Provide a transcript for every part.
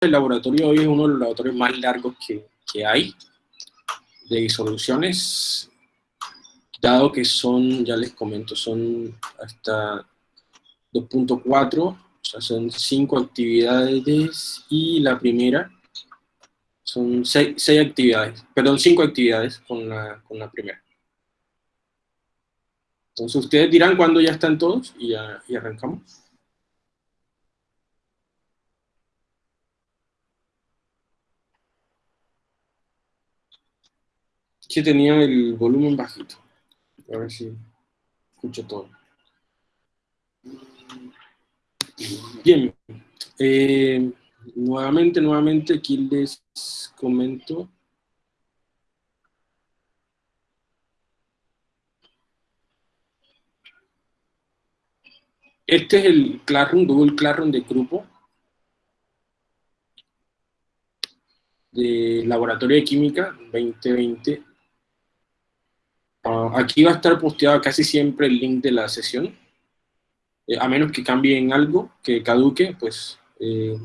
el laboratorio hoy es uno de los laboratorios más largos que, que hay de disoluciones, dado que son, ya les comento, son hasta 2.4, o sea, son 5 actividades y la primera son 6, actividades, perdón, 5 actividades con la, con la primera. Entonces ustedes dirán cuándo ya están todos y, ya, y arrancamos. Que tenía el volumen bajito. A ver si escucho todo. Bien. Eh, nuevamente, nuevamente, aquí les comento. Este es el Classroom, Google Classroom de grupo. de Laboratorio de Química 2020 Ah, aquí va a estar posteado casi siempre el link de la sesión, eh, a menos que cambien algo, que caduque, pues eh,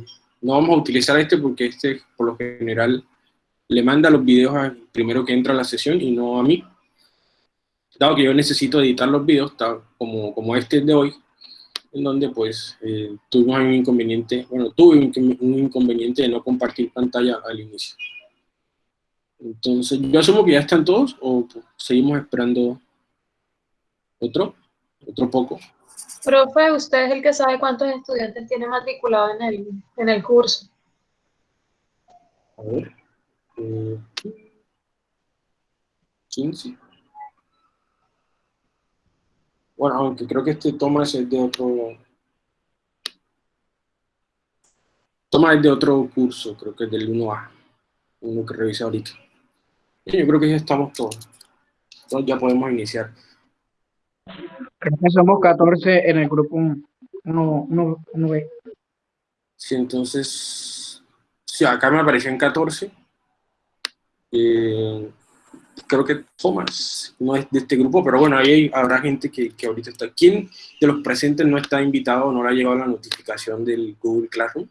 no vamos a utilizar este porque este por lo general le manda los videos al primero que entra a la sesión y no a mí. Dado que yo necesito editar los videos, como, como este de hoy, en donde pues eh, tuvimos un inconveniente, bueno, tuve un inconveniente de no compartir pantalla al inicio. Entonces, yo asumo que ya están todos o seguimos esperando otro, otro poco. Profe, usted es el que sabe cuántos estudiantes tiene matriculado en el, en el curso. A ver. Eh, 15. Bueno, aunque creo que este Tomás es de otro... Tomás es de otro curso, creo que es del 1A, uno que revise ahorita. Yo creo que ya estamos todos. Entonces ya podemos iniciar. Creo que somos 14 en el grupo 1B. Sí, entonces, sí, acá me aparecían 14. Eh, creo que Thomas no es de este grupo, pero bueno, ahí habrá gente que, que ahorita está. ¿Quién de los presentes no está invitado o no le ha llegado la notificación del Google Classroom?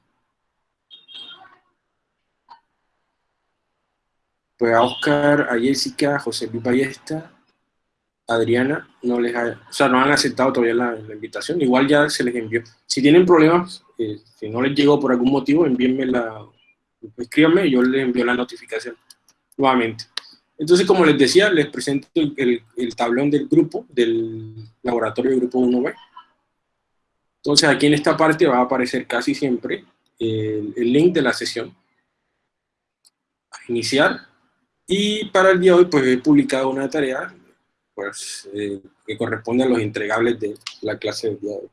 Pues a Oscar, a Jessica, a José Luis Ballesta, Adriana, no les ha, o sea, no han aceptado todavía la, invitación, igual ya se les envió. Si tienen problemas, eh, si no les llegó por algún motivo, envíenme la, escríbanme y yo les envío la notificación nuevamente. Entonces, como les decía, les presento el, el tablón del grupo, del laboratorio de grupo 1B. Entonces, aquí en esta parte va a aparecer casi siempre el, el link de la sesión. Iniciar, y para el día de hoy, pues he publicado una tarea pues, eh, que corresponde a los entregables de la clase del día de hoy.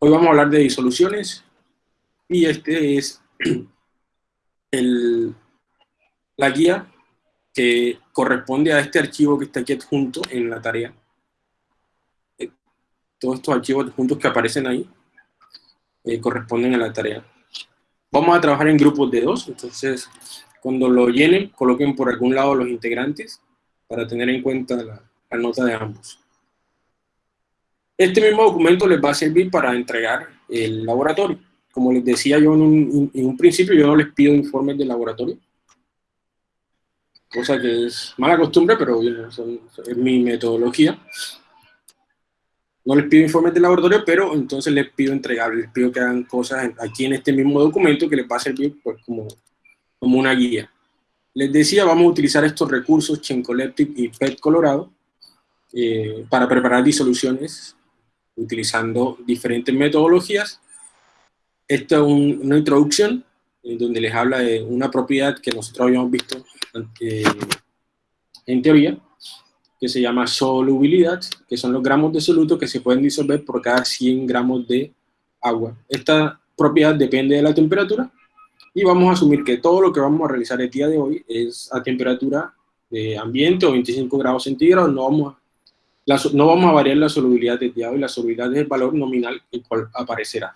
Hoy vamos a hablar de disoluciones y este es el, la guía que corresponde a este archivo que está aquí adjunto en la tarea. Eh, todos estos archivos adjuntos que aparecen ahí eh, corresponden a la tarea. Vamos a trabajar en grupos de dos, entonces cuando lo llenen, coloquen por algún lado los integrantes para tener en cuenta la, nota de ambos. Este mismo documento les va a servir para entregar el laboratorio. Como les decía yo en un, principio, yo no les pido informes de laboratorio. Cosa que es mala costumbre, pero es mi metodología. No les pido informes de laboratorio, pero entonces les pido entregar, les pido que hagan cosas aquí en este mismo documento que les va a servir pues, como como una guía. Les decía, vamos a utilizar estos recursos, Chencoleptic y PET Colorado, eh, para preparar disoluciones utilizando diferentes metodologías. Esta es una introducción en donde les habla de una propiedad que nosotros habíamos visto eh, en teoría, que se llama solubilidad, que son los gramos de soluto que se pueden disolver por cada 100 gramos de agua. Esta propiedad depende de la temperatura y vamos a asumir que todo lo que vamos a realizar el día de hoy es a temperatura de ambiente o 25 grados centígrados, no vamos a, no vamos a variar la solubilidad del día hoy, la solubilidad es el valor nominal el cual aparecerá.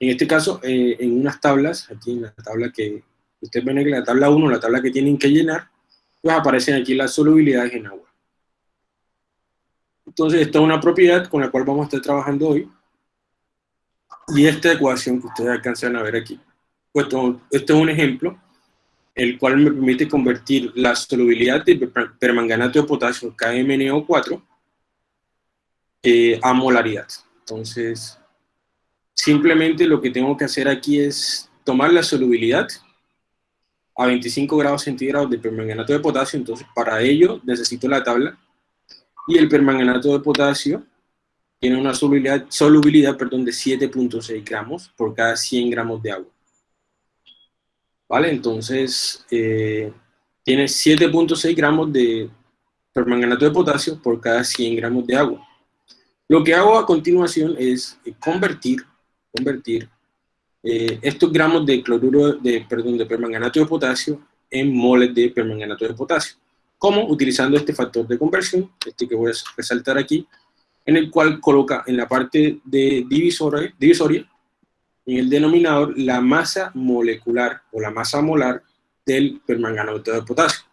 En este caso, eh, en unas tablas, aquí en la tabla que ustedes ven en la tabla 1, la tabla que tienen que llenar, pues aparecen aquí las solubilidades en agua. Entonces, esta es una propiedad con la cual vamos a estar trabajando hoy, y esta ecuación que ustedes alcanzan a ver aquí puesto, este es un ejemplo, el cual me permite convertir la solubilidad de permanganato de potasio KMNO4 eh, a molaridad. Entonces, simplemente lo que tengo que hacer aquí es tomar la solubilidad a 25 grados centígrados de permanganato de potasio, entonces para ello necesito la tabla, y el permanganato de potasio tiene una solubilidad, solubilidad perdón, de 7.6 gramos por cada 100 gramos de agua. ¿Vale? Entonces, eh, tiene 7.6 gramos de permanganato de potasio por cada 100 gramos de agua. Lo que hago a continuación es convertir, convertir eh, estos gramos de cloruro, de, perdón, de permanganato de potasio en moles de permanganato de potasio. ¿Cómo? Utilizando este factor de conversión, este que voy a resaltar aquí, en el cual coloca en la parte de divisoria, divisoria en el denominador, la masa molecular o la masa molar del permanganato de potasio.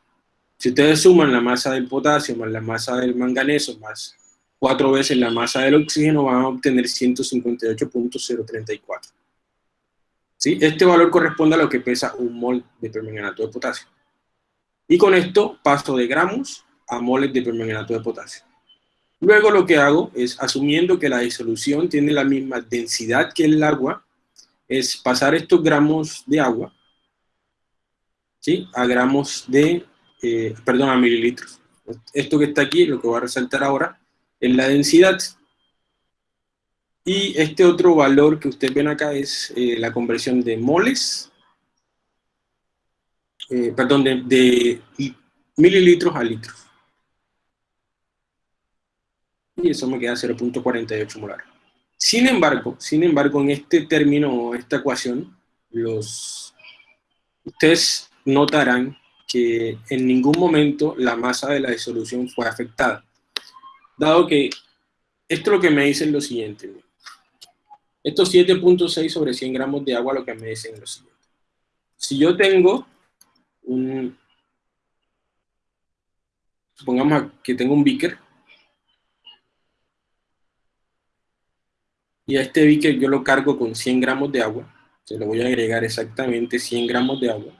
Si ustedes suman la masa del potasio más la masa del manganeso más cuatro veces la masa del oxígeno, van a obtener 158.034. ¿Sí? Este valor corresponde a lo que pesa un mol de permanganato de potasio. Y con esto paso de gramos a moles de permanganato de potasio. Luego lo que hago es, asumiendo que la disolución tiene la misma densidad que el agua, es pasar estos gramos de agua ¿sí? a gramos de, eh, perdón, a mililitros. Esto que está aquí, lo que voy a resaltar ahora, es la densidad. Y este otro valor que ustedes ven acá es eh, la conversión de moles, eh, perdón, de, mililitros a litros. Y eso me queda 0.48 molar. Sin embargo, sin embargo, en este término, esta ecuación, los, ustedes notarán que en ningún momento la masa de la disolución fue afectada. Dado que esto lo que me dice es lo siguiente. Estos 7.6 sobre 100 gramos de agua lo que me dicen es lo siguiente. Si yo tengo un... Supongamos que tengo un beaker. Y a este beaker yo lo cargo con 100 gramos de agua. Se lo voy a agregar exactamente 100 gramos de agua.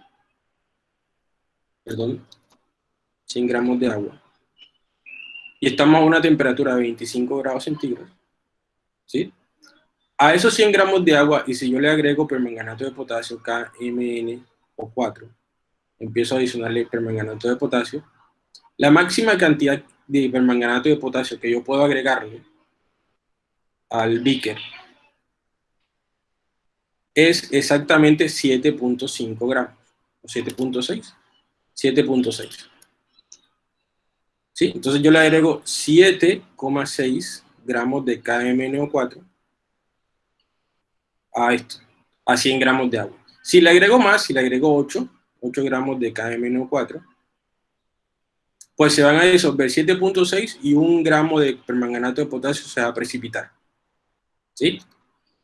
Perdón. 100 gramos de agua. Y estamos a una temperatura de 25 grados centígrados. ¿Sí? A esos 100 gramos de agua, y si yo le agrego permanganato de potasio KMN o 4, empiezo a adicionarle permanganato de potasio, la máxima cantidad de permanganato de potasio que yo puedo agregarle al beaker es exactamente 7.5 gramos, o 7.6, 7.6. ¿Sí? Entonces yo le agrego 7,6 gramos de KMNO4 a esto, a 100 gramos de agua. Si le agrego más, si le agrego 8, 8 gramos de KMNO4, pues se van a disolver 7.6 y un gramo de permanganato de potasio se va a precipitar. ¿Sí?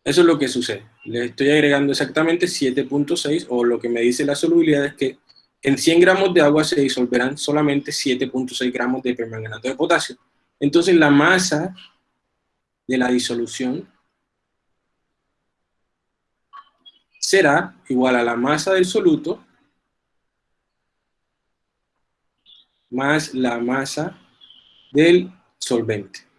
Eso es lo que sucede. Le estoy agregando exactamente 7.6 o lo que me dice la solubilidad es que en 100 gramos de agua se disolverán solamente 7.6 gramos de permanganato de potasio. Entonces la masa de la disolución será igual a la masa del soluto más la masa del solvente.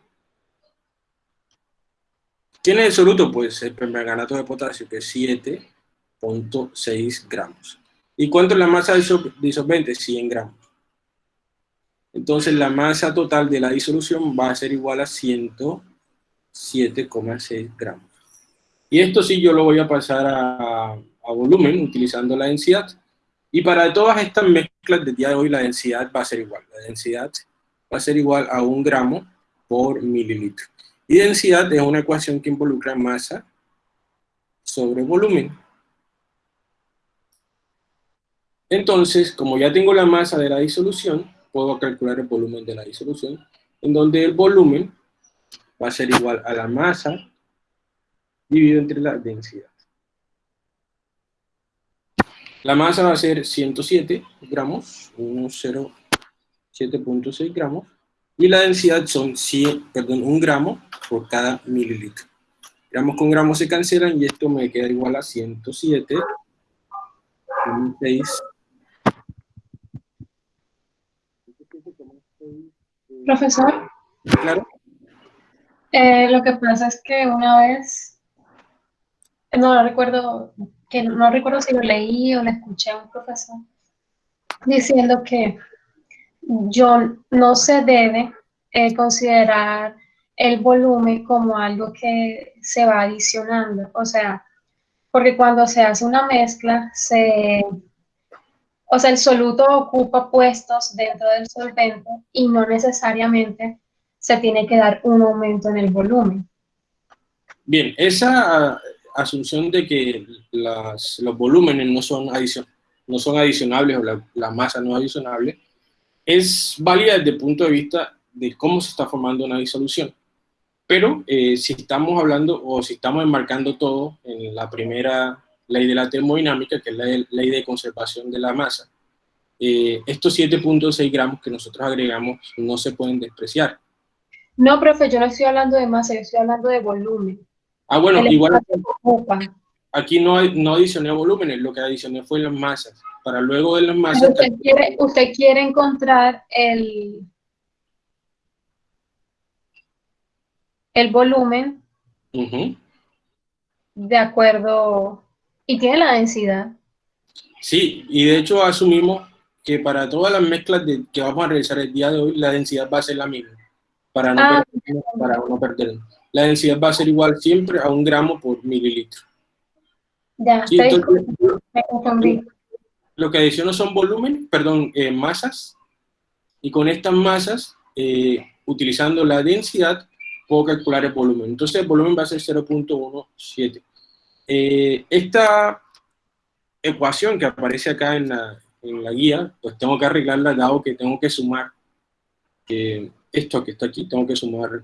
¿Quién es el soluto? Pues el permanganato de potasio, que es 7.6 gramos. ¿Y cuánto es la masa del disolvente? 100 gramos. Entonces la masa total de la disolución va a ser igual a 107,6 gramos. Y esto sí yo lo voy a pasar a, volumen utilizando la densidad. Y para todas estas mezclas del día de hoy la densidad va a ser igual. La densidad va a ser igual a un gramo por mililitro. Y densidad es una ecuación que involucra masa sobre volumen. Entonces, como ya tengo la masa de la disolución, puedo calcular el volumen de la disolución, en donde el volumen va a ser igual a la masa dividido entre la densidad. La masa va a ser 107 gramos, 107.6 gramos, y la densidad son 100, perdón, 1 gramo por cada mililitro. Gramos con gramos se cancelan y esto me queda igual a 107 2006. Profesor, Claro. eh, lo que pasa es que una vez, no lo recuerdo, que no recuerdo si lo leí o le escuché a un profesor diciendo que yo no se debe eh, considerar el volumen como algo que se va adicionando, o sea, porque cuando se hace una mezcla, se, o sea, el soluto ocupa puestos dentro del solvente y no necesariamente se tiene que dar un aumento en el volumen. Bien, esa asunción de que las, los volúmenes no son, adicion, no son adicionables o la, la, masa no es adicionable, es válida desde el punto de vista de cómo se está formando una disolución. Pero eh, si estamos hablando o si estamos enmarcando todo en la primera ley de la termodinámica, que es la ley de conservación de la masa, eh, estos 7.6 gramos que nosotros agregamos no se pueden despreciar. No, profe, yo no estoy hablando de masa, yo estoy hablando de volumen. Ah, bueno, el igual aquí no, no adicioné volúmenes, lo que adicioné fue las masas. Para luego de las masas... Usted quiere, usted quiere encontrar el, el volumen uh -huh. de acuerdo... Y tiene la densidad. Sí, y de hecho asumimos que para todas las mezclas de, que vamos a realizar el día de hoy, la densidad va a ser la misma, para no, Ah. perder, para no perder. La densidad va a ser igual siempre a un gramo por mililitro. Ya, Sí, te entonces, me confundí. lo que adiciono son volumen, perdón, eh, masas, y con estas masas, eh, utilizando la densidad, puedo calcular el volumen. Entonces el volumen va a ser 0.17. Eh, esta ecuación que aparece acá en la, en la guía, pues tengo que arreglarla dado que tengo que sumar eh, esto que está aquí, tengo que sumar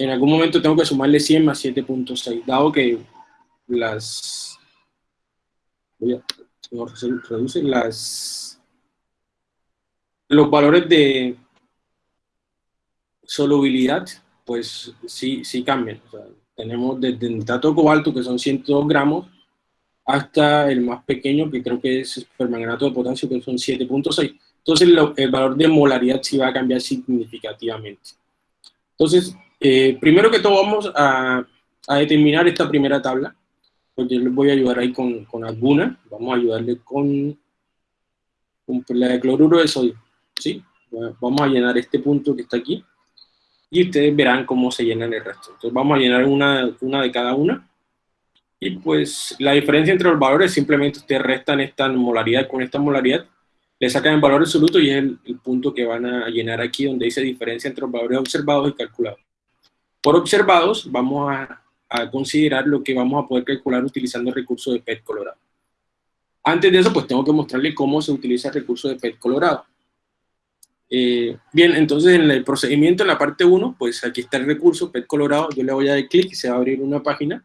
en algún momento tengo que sumarle 100 más 7.6, dado que las voy a reduce las los valores de solubilidad pues sí, sí cambian. O sea, tenemos desde nitrato de cobalto, que son 102 gramos, hasta el más pequeño, que creo que es permanganato de potasio, que son 7.6. Entonces, lo, el valor de molaridad sí va a cambiar significativamente. Entonces, eh, primero que todo vamos a, a, determinar esta primera tabla, porque yo les voy a ayudar ahí con, con alguna. Vamos a ayudarle con, con la de cloruro de sodio, ¿sí? Bueno, vamos a llenar este punto que está aquí y ustedes verán cómo se llenan el resto. Entonces vamos a llenar una, una de cada una. Y pues la diferencia entre los valores, simplemente ustedes restan esta molaridad con esta molaridad, le sacan el valor absoluto y es el, el punto que van a llenar aquí donde dice diferencia entre los valores observados y calculados. Por observados vamos a, a considerar lo que vamos a poder calcular utilizando el recurso de PET colorado. Antes de eso, pues tengo que mostrarle cómo se utiliza el recurso de PET colorado. Eh, bien, entonces en el procedimiento, en la parte 1, pues aquí está el recurso PET colorado, yo le voy a dar clic y se va a abrir una página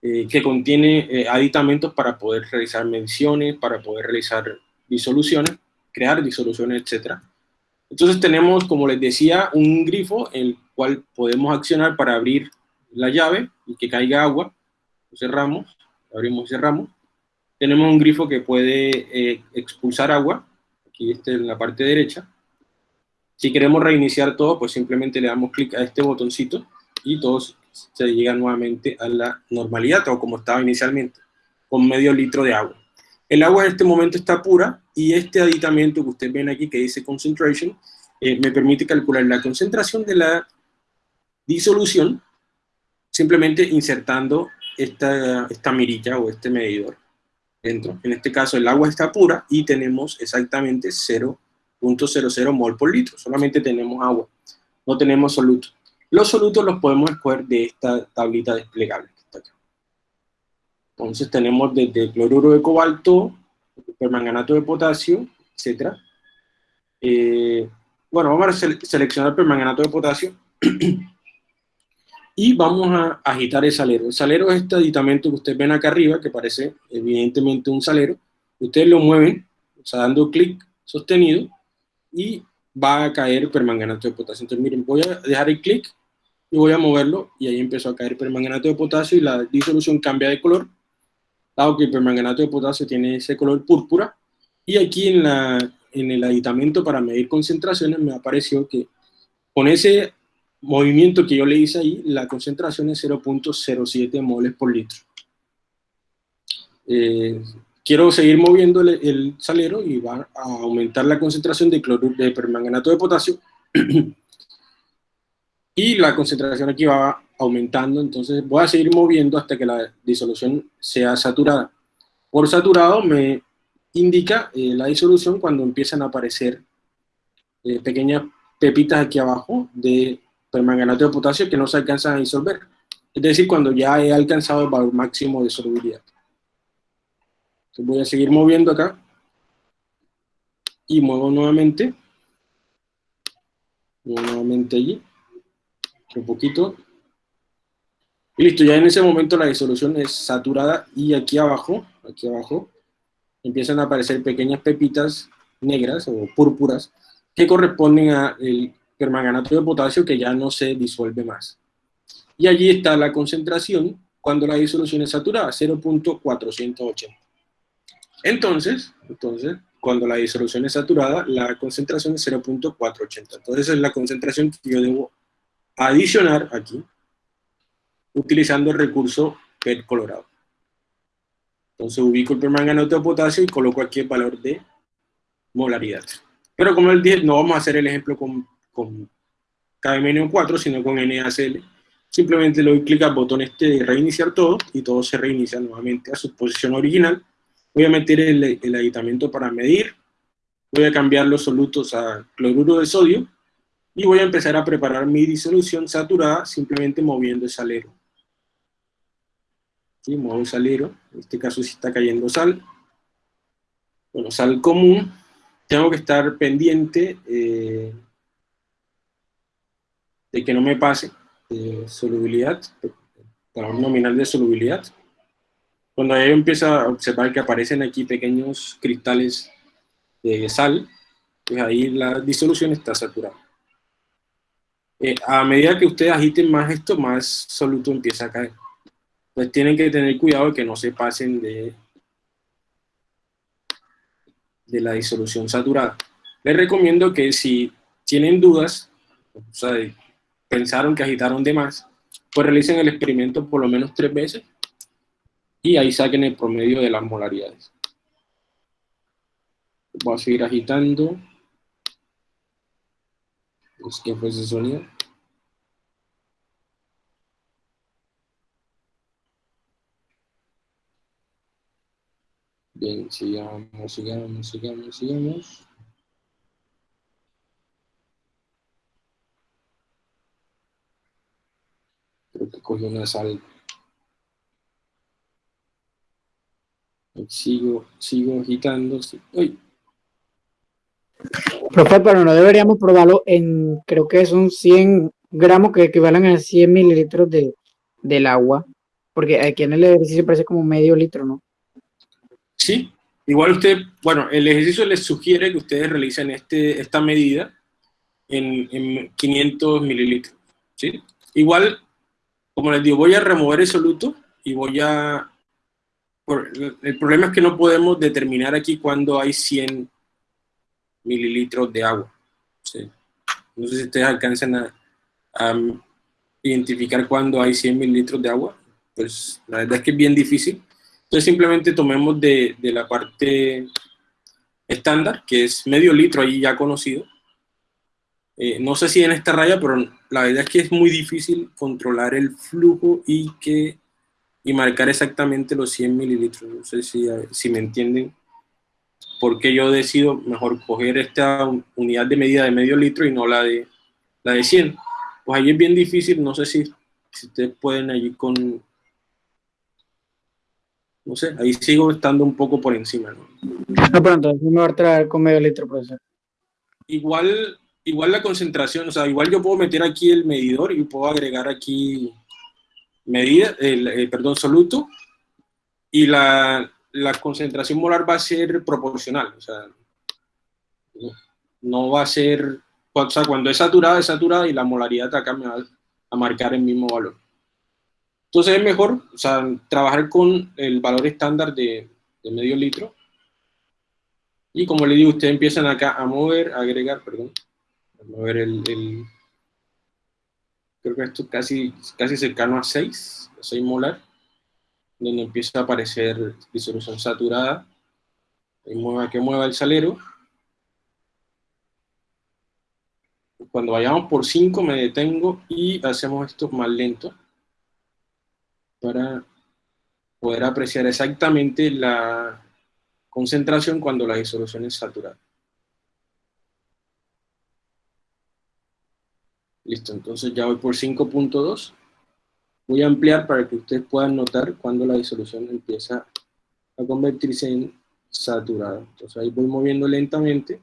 eh, que contiene eh, aditamentos para poder realizar menciones, para poder realizar disoluciones, crear disoluciones, etc. Entonces tenemos, como les decía, un grifo el cual podemos accionar para abrir la llave y que caiga agua, lo cerramos, abrimos y cerramos. Tenemos un grifo que puede expulsar agua, aquí este en la parte derecha. Si queremos reiniciar todo, pues simplemente le damos clic a este botoncito y todo se llega nuevamente a la normalidad, o como estaba inicialmente, con medio litro de agua. El agua en este momento está pura y este aditamento que ustedes ven aquí que dice concentration, eh, me permite calcular la concentración de la disolución simplemente insertando esta, esta mirilla o este medidor dentro. En este caso el agua está pura y tenemos exactamente 0.00 mol por litro. Solamente tenemos agua, no tenemos soluto. Los solutos los podemos escoger de esta tablita desplegable. Entonces tenemos desde cloruro de cobalto, permanganato de potasio, etc. Eh, bueno, vamos a sele seleccionar permanganato de potasio. y vamos a agitar el salero. El salero es este aditamento que ustedes ven acá arriba, que parece evidentemente un salero. Ustedes lo mueven, o sea, dando clic sostenido, y va a caer permanganato de potasio. Entonces, miren, voy a dejar el clic, y voy a moverlo y ahí empezó a caer permanganato de potasio y la disolución cambia de color, dado que el permanganato de potasio tiene ese color púrpura, y aquí en, la, en el aditamento para medir concentraciones me apareció que con ese movimiento que yo le hice ahí, la concentración es 0.07 moles por litro. Eh, quiero seguir moviendo el, salero y va a aumentar la concentración de, cloruro, de permanganato de potasio y la concentración aquí va aumentando, entonces voy a seguir moviendo hasta que la disolución sea saturada. Por saturado me indica eh, la disolución cuando empiezan a aparecer eh, pequeñas pepitas aquí abajo de permanganato de potasio que no se alcanzan a disolver. Es decir, cuando ya he alcanzado el valor máximo de solubilidad. Voy a seguir moviendo acá. Y muevo nuevamente. Muevo nuevamente allí un poquito. Y listo, ya en ese momento la disolución es saturada y aquí abajo, aquí abajo, empiezan a aparecer pequeñas pepitas negras o púrpuras que corresponden al permanganato de potasio que ya no se disuelve más. Y allí está la concentración cuando la disolución es saturada, 0.480. Entonces, entonces, cuando la disolución es saturada, la concentración es 0.480. Entonces, es la concentración que yo debo adicionar aquí, utilizando el recurso PET colorado. Entonces ubico el permanganato de potasio y coloco aquí el valor de molaridad. Pero como el 10, no vamos a hacer el ejemplo con, con KMNO4, sino con NaCl. Simplemente le doy clic al botón este de reiniciar todo y todo se reinicia nuevamente a su posición original. Voy a meter el, el aditamiento para medir. Voy a cambiar los solutos a cloruro de sodio y voy a empezar a preparar mi disolución saturada simplemente moviendo el salero. ¿Sí? El salero, en este caso si está cayendo sal. Bueno, sal común, tengo que estar pendiente eh, de que no me pase de solubilidad, valor nominal de solubilidad. Cuando yo empiezo a observar que aparecen aquí pequeños cristales de sal, pues ahí la disolución está saturada. Eh, a medida que ustedes agiten más esto, más soluto empieza a caer. Pues tienen que tener cuidado de que no se pasen de, de la disolución saturada. Les recomiendo que si tienen dudas, o sea, pensaron que agitaron de más, pues realicen el experimento por lo menos tres veces y ahí saquen el promedio de las molaridades. Voy a seguir agitando. Es que fue ese sonido. Bien, sigamos, sigamos, sigamos, sigamos. Creo que cogió una sal. Sigo, sigo agitando. ¡Uy! Profe, pero no deberíamos probarlo en, creo que son 100 gramos que equivalen a 100 mililitros de, del agua, porque aquí en el ejercicio parece como medio litro, ¿no? Sí, igual usted, bueno, el ejercicio les sugiere que ustedes realicen este, esta medida en, 500 mililitros, ¿sí? Igual, como les digo, voy a remover el soluto y voy a... el problema es que no podemos determinar aquí cuando hay 100 mililitros de agua. ¿sí? No sé si ustedes alcanzan a, a identificar cuando hay 100 mililitros de agua. Pues la verdad es que es bien difícil. Entonces simplemente tomemos de, de la parte estándar, que es medio litro ahí ya conocido. Eh, no sé si en esta raya, pero la verdad es que es muy difícil controlar el flujo y, que, y marcar exactamente los 100 mililitros. No sé si, si me entienden por qué yo decido mejor coger esta unidad de medida de medio litro y no la de, la de 100. Pues ahí es bien difícil, no sé si, si ustedes pueden allí con, no sé, ahí sigo estando un poco por encima, ¿no? No, pero entonces me va a traer con medio litro, profesor. Igual, igual la concentración, o sea, igual yo puedo meter aquí el medidor y puedo agregar aquí medida, el, eh, perdón, soluto, y la, la, concentración molar va a ser proporcional, o sea, no, va a ser, o sea, cuando es saturada, es saturada y la molaridad acá me va, a marcar el mismo valor. Entonces es mejor o sea, trabajar con el valor estándar de, de medio litro. Y como le digo, ustedes empiezan acá a mover, a agregar, perdón, a mover el, el creo que esto casi, casi cercano a 6, a 6 molar, donde empieza a aparecer disolución saturada. Ahí mueva, que mueva el salero. Cuando vayamos por 5 me detengo y hacemos esto más lento para poder apreciar exactamente la concentración cuando la disolución es saturada. Listo, entonces ya voy por 5.2. Voy a ampliar para que ustedes puedan notar cuando la disolución empieza a convertirse en saturada. Entonces ahí voy moviendo lentamente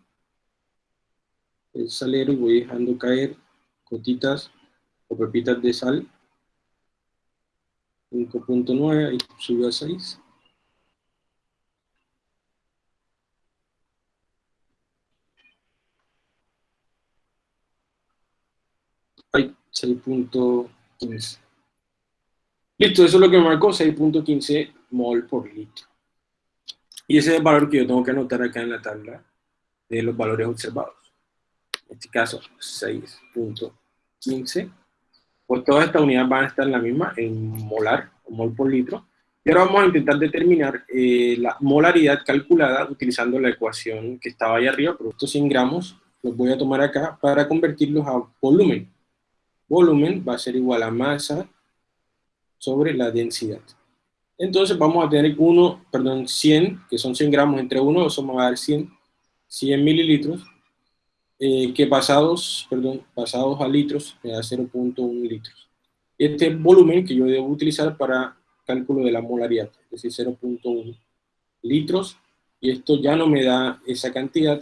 el salero y voy dejando caer gotitas o pepitas de sal. 5.9, ahí subió a 6. Ay, 6.15. Listo, eso es lo que me marcó, 6.15 mol por litro. Y ese es el valor que yo tengo que anotar acá en la tabla de los valores observados. En este caso, 6.15. Pues todas estas unidades van a estar en la misma, en molar, o mol por litro. Y ahora vamos a intentar determinar eh, la molaridad calculada utilizando la ecuación que estaba ahí arriba, pero estos 100 gramos los voy a tomar acá para convertirlos a volumen volumen va a ser igual a masa sobre la densidad. Entonces vamos a tener 1, perdón, 100, que son 100 gramos entre 1, eso me va a dar 100, 100 mililitros, eh, que pasados, perdón, pasados a litros me da 0.1 litros. Este volumen que yo debo utilizar para cálculo de la molaridad, es decir, 0.1 litros, y esto ya no me da esa cantidad,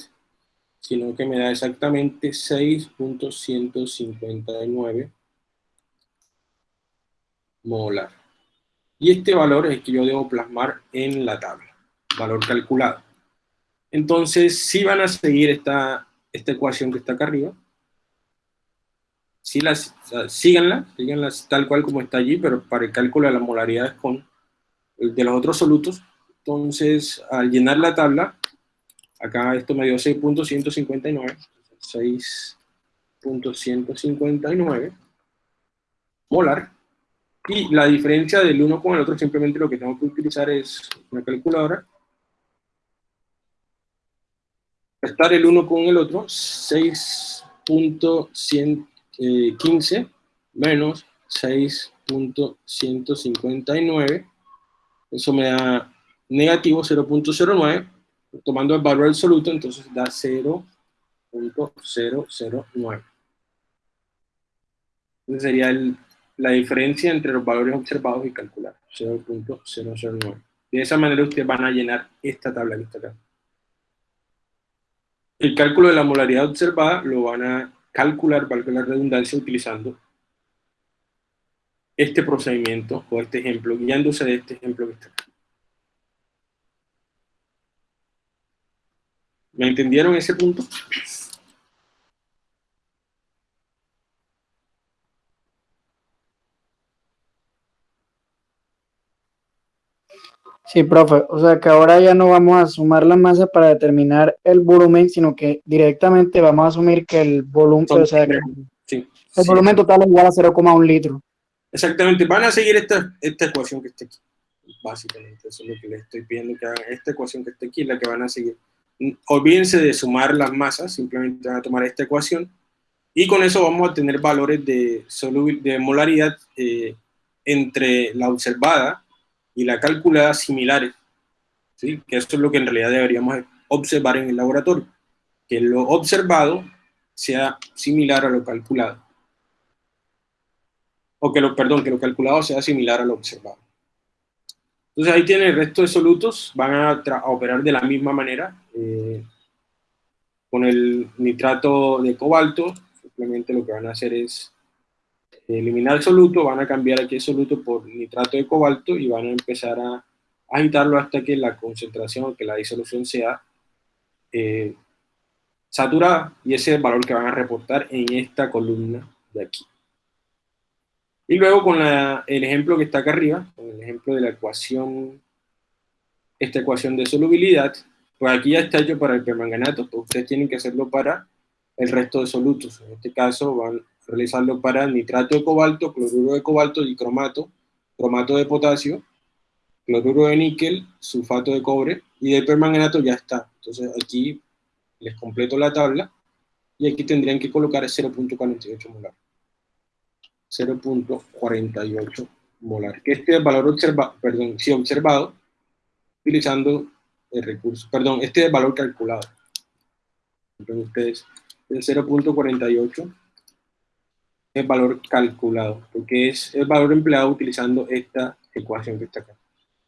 sino que me da exactamente 6.159 molar. Y este valor es el que yo debo plasmar en la tabla, valor calculado. Entonces, si van a seguir esta, esta ecuación que está acá arriba, si las, síganla, síganla tal cual como está allí, pero para el cálculo de las molaridades con el de los otros solutos. Entonces, al llenar la tabla, Acá esto me dio 6.159, 6.159 molar. Y la diferencia del uno con el otro, simplemente lo que tengo que utilizar es una calculadora. Restar el uno con el otro, 6.115 menos 6.159. Eso me da negativo 0.09 tomando el valor absoluto, entonces da 0.009. Entonces sería la diferencia entre los valores observados y calculados, 0.009. De esa manera ustedes van a llenar esta tabla que está acá. El cálculo de la molaridad observada lo van a calcular, valga la redundancia, utilizando este procedimiento o este ejemplo, guiándose de este ejemplo que está acá. ¿Me entendieron ese punto? Sí, profe. O sea que ahora ya no vamos a sumar la masa para determinar el volumen, sino que directamente vamos a asumir que el volumen, o sea, el volumen total es igual a 0,1 litro. Exactamente. Van a seguir esta, esta ecuación que está aquí. Básicamente, eso es lo que les estoy pidiendo que hagan. Esta ecuación que está aquí es la que van a seguir olvídense de sumar las masas, simplemente van a tomar esta ecuación, y con eso vamos a tener valores de, de molaridad eh, entre la observada y la calculada similares, ¿sí? que eso es lo que en realidad deberíamos observar en el laboratorio, que lo observado sea similar a lo calculado, o que lo, perdón, que lo calculado sea similar a lo observado. Entonces ahí tiene el resto de solutos, van a, operar de la misma manera, eh, con el nitrato de cobalto, simplemente lo que van a hacer es eliminar el soluto, van a cambiar aquí el soluto por nitrato de cobalto y van a empezar a agitarlo hasta que la concentración, que la disolución sea eh, saturada, y ese es el valor que van a reportar en esta columna de aquí. Y luego con el ejemplo que está acá arriba, con el ejemplo de la ecuación, esta ecuación de solubilidad, pues aquí ya está hecho para el permanganato, pues ustedes tienen que hacerlo para el resto de solutos. En este caso van realizarlo para nitrato de cobalto, cloruro de cobalto, y cromato, cromato de potasio, cloruro de níquel, sulfato de cobre, y del permanganato ya está. Entonces aquí les completo la tabla, y aquí tendrían que colocar 0.48 molar. 0.48 molar. Que este valor observado, perdón, sí observado, utilizando el recurso, perdón, este es el valor calculado. Entonces ustedes, el 0.48 es el valor calculado, porque es el valor empleado utilizando esta ecuación que está acá.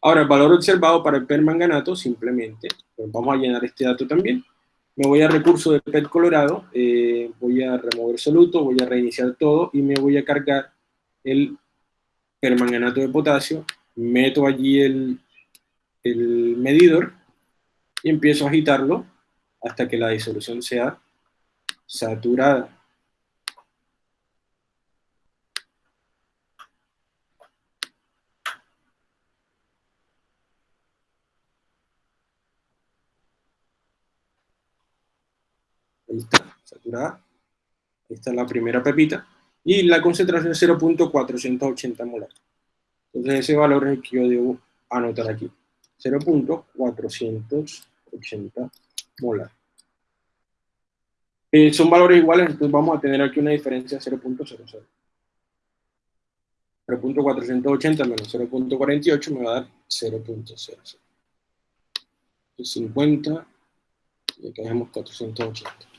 Ahora, el valor observado para el permanganato, simplemente, pues vamos a llenar este dato también, me voy a recurso de PET Colorado, eh, voy a remover soluto, voy a reiniciar todo y me voy a cargar el permanganato de potasio, meto allí el, el medidor y empiezo a agitarlo hasta que la disolución sea saturada. Ahí está, saturada. Esta es la primera pepita. Y la concentración es 0.480 molar. Entonces ese valor es el que yo debo anotar aquí. 0.480 molar. Eh, son valores iguales, entonces vamos a tener aquí una diferencia de 0.00. 0.480 menos 0.48 me va a dar 0.00. 50 y acá dejamos 480.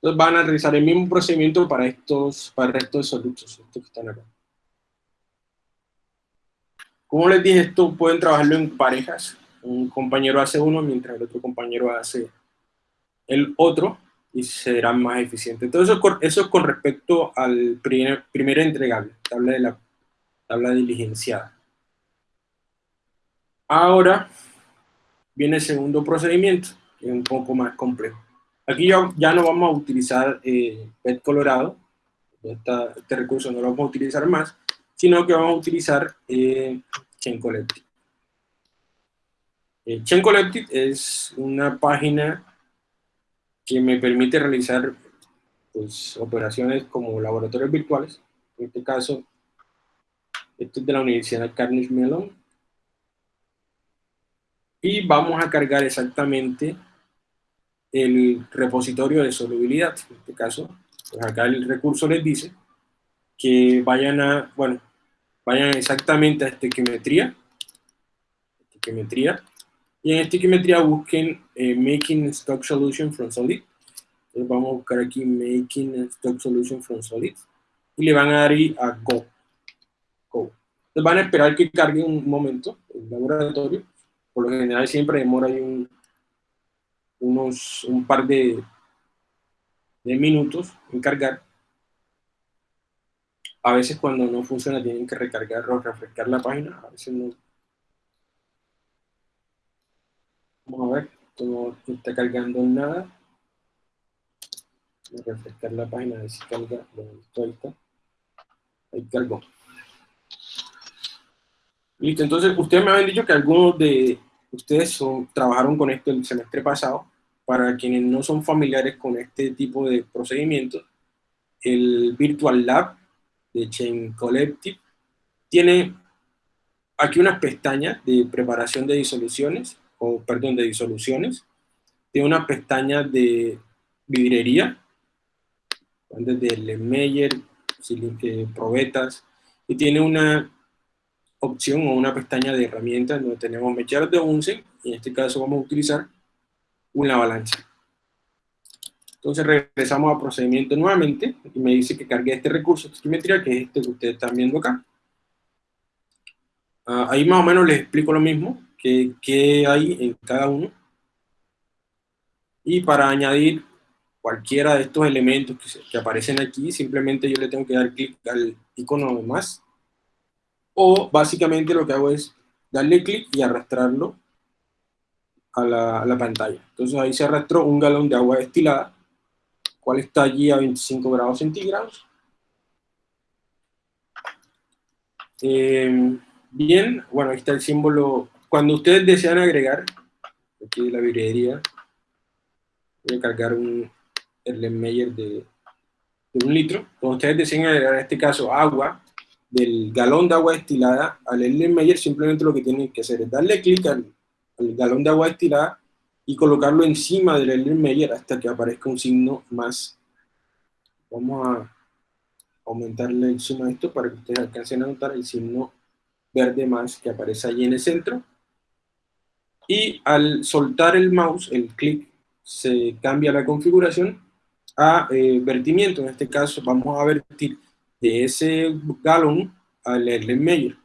Entonces van a realizar el mismo procedimiento para estos, para el resto de solutos, estos que están acá. Como les dije, esto pueden trabajarlo en parejas. Un compañero hace uno mientras el otro compañero hace el otro y serán más eficientes. Entonces eso, es con respecto al primer, primer entregable, tabla de la tabla diligenciada. Ahora viene el segundo procedimiento, que es un poco más complejo. Aquí ya, no vamos a utilizar eh, PET colorado, este recurso no lo vamos a utilizar más, sino que vamos a utilizar eh, Chain Collective. Eh, Chain Collective es una página que me permite realizar pues, operaciones como laboratorios virtuales. En este caso, esto es de la Universidad Carnegie Mellon. Y vamos a cargar exactamente el repositorio de solubilidad. En este caso, pues acá el recurso les dice que vayan a, bueno, vayan exactamente a estequiometría, estequiometría y en estequiometría busquen eh, Making Stock Solution from Solid. Entonces vamos a buscar aquí Making Stock Solution from Solid y le van a dar ahí a Go. Go. Entonces van a esperar que cargue un momento el laboratorio. Por lo general siempre demora ahí un, unos, un par de, minutos en cargar. A veces cuando no funciona tienen que recargar o refrescar la página, a veces no. Vamos a ver, esto no está cargando nada. Voy a refrescar la página, a ver si carga. ahí está. Ahí cargó. Listo, entonces ustedes me habían dicho que algunos de ustedes trabajaron con esto el semestre pasado. Para quienes no son familiares con este tipo de procedimientos, el Virtual Lab de Chain Collective tiene aquí unas pestañas de preparación de disoluciones, o perdón, de disoluciones. Tiene una pestaña de vidrería, desde Lemmeyer, eh, probetas, y tiene una opción o una pestaña de herramientas donde tenemos mecheros de Bunsen, y en este caso vamos a utilizar una avalancha. Entonces regresamos a procedimiento nuevamente, y me dice que cargue este recurso de simetría, que es este que ustedes están viendo acá. Ah, ahí más o menos les explico lo mismo, que, que hay en cada uno. Y para añadir cualquiera de estos elementos que, que, aparecen aquí, simplemente yo le tengo que dar clic al icono de más, o básicamente lo que hago es darle clic y arrastrarlo a la, a la, pantalla. Entonces ahí se arrastró un galón de agua destilada, cual está allí a 25 grados centígrados. Eh, bien, bueno, ahí está el símbolo. Cuando ustedes desean agregar, aquí la librería, voy a cargar un Erlenmeyer de, de un litro. Cuando ustedes desean agregar, en este caso, agua, del galón de agua destilada al Erlenmeyer, simplemente lo que tienen que hacer es darle clic al, galón de agua destilada y colocarlo encima del Erlenmeyer hasta que aparezca un signo más. Vamos a aumentarle encima de esto para que ustedes alcancen a notar el signo verde más que aparece allí en el centro. Y al soltar el mouse, el clic, se cambia la configuración a eh, vertimiento. En este caso vamos a vertir de ese galón al Erlenmeyer.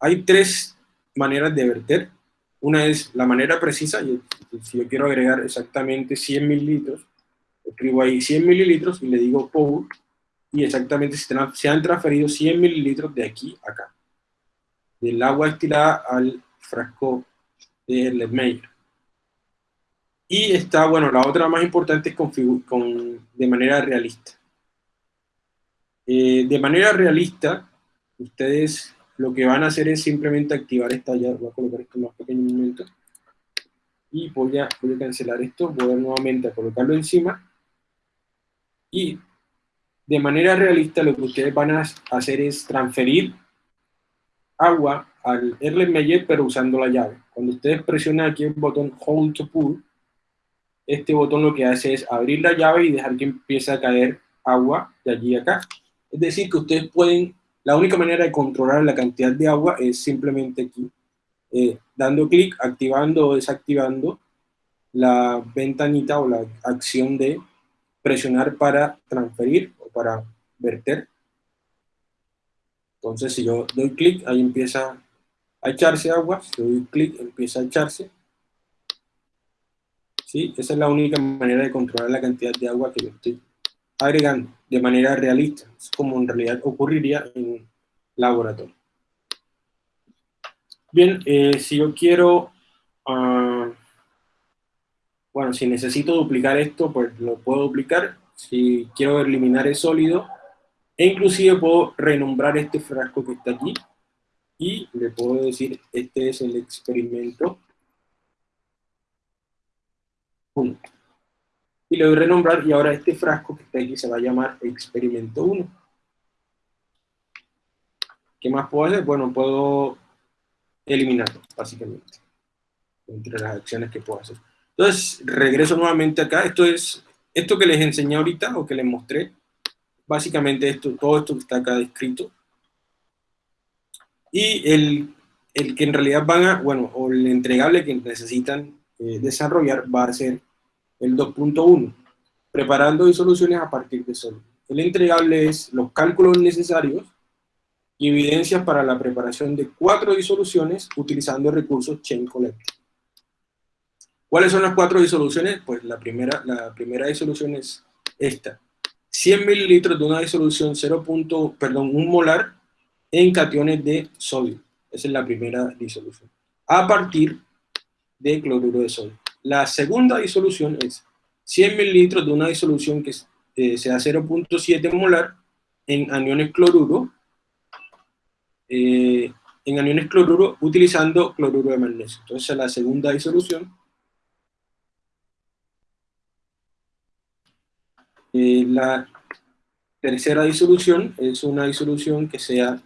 Hay tres maneras de verter. Una es la manera precisa, si yo quiero agregar exactamente 100 mililitros, escribo ahí 100 mililitros y le digo pour, y exactamente se han transferido 100 mililitros de aquí a acá, del agua destilada al frasco de Erlenmeyer. Y está, bueno, la otra más importante es con, de manera realista. Eh, de manera realista, ustedes lo que van a hacer es simplemente activar esta llave, voy a colocar esto más pequeño momento, y voy a, cancelar esto, voy a nuevamente a colocarlo encima, y de manera realista lo que ustedes van a hacer es transferir agua al Erlenmeyer, pero usando la llave. Cuando ustedes presionan aquí el botón Hold to Pull, este botón lo que hace es abrir la llave y dejar que empiece a caer agua de allí a acá. Es decir, que ustedes pueden, la única manera de controlar la cantidad de agua es simplemente aquí, eh, dando clic, activando o desactivando la ventanita o la acción de presionar para transferir o para verter. Entonces, si yo doy clic, ahí empieza a echarse agua, si doy clic, empieza a echarse. ¿Sí? Esa es la única manera de controlar la cantidad de agua que yo estoy agregando de manera realista, como en realidad ocurriría en laboratorio. Bien, eh, si yo quiero, uh, bueno, si necesito duplicar esto, pues lo puedo duplicar. Si quiero eliminar el sólido, e inclusive puedo renombrar este frasco que está aquí, y le puedo decir, este es el experimento 1 y le doy renombrar y ahora este frasco que está aquí se va a llamar experimento 1. ¿Qué más puedo hacer? Bueno, puedo eliminarlo, básicamente, entre las acciones que puedo hacer. Entonces, regreso nuevamente acá. Esto es, esto que les enseñé ahorita, o que les mostré, básicamente esto, todo esto que está acá descrito. Y el, el que en realidad van a, bueno, o el entregable que necesitan eh, desarrollar va a ser el 2.1, preparando disoluciones a partir de sólidos. El entregable es los cálculos necesarios y evidencias para la preparación de cuatro disoluciones utilizando recursos Chain Collect. ¿Cuáles son las cuatro disoluciones? Pues la primera, la primera disolución es esta. 100 mililitros de una disolución 0. perdón, 1 molar en cationes de sodio. Esa es la primera disolución. A partir de cloruro de sodio. La segunda disolución es 100 mililitros de una disolución que eh, sea 0.7 molar en aniones cloruro, eh, en aniones cloruro utilizando cloruro de magnesio. Entonces la segunda disolución. Eh, la tercera disolución es una disolución que sea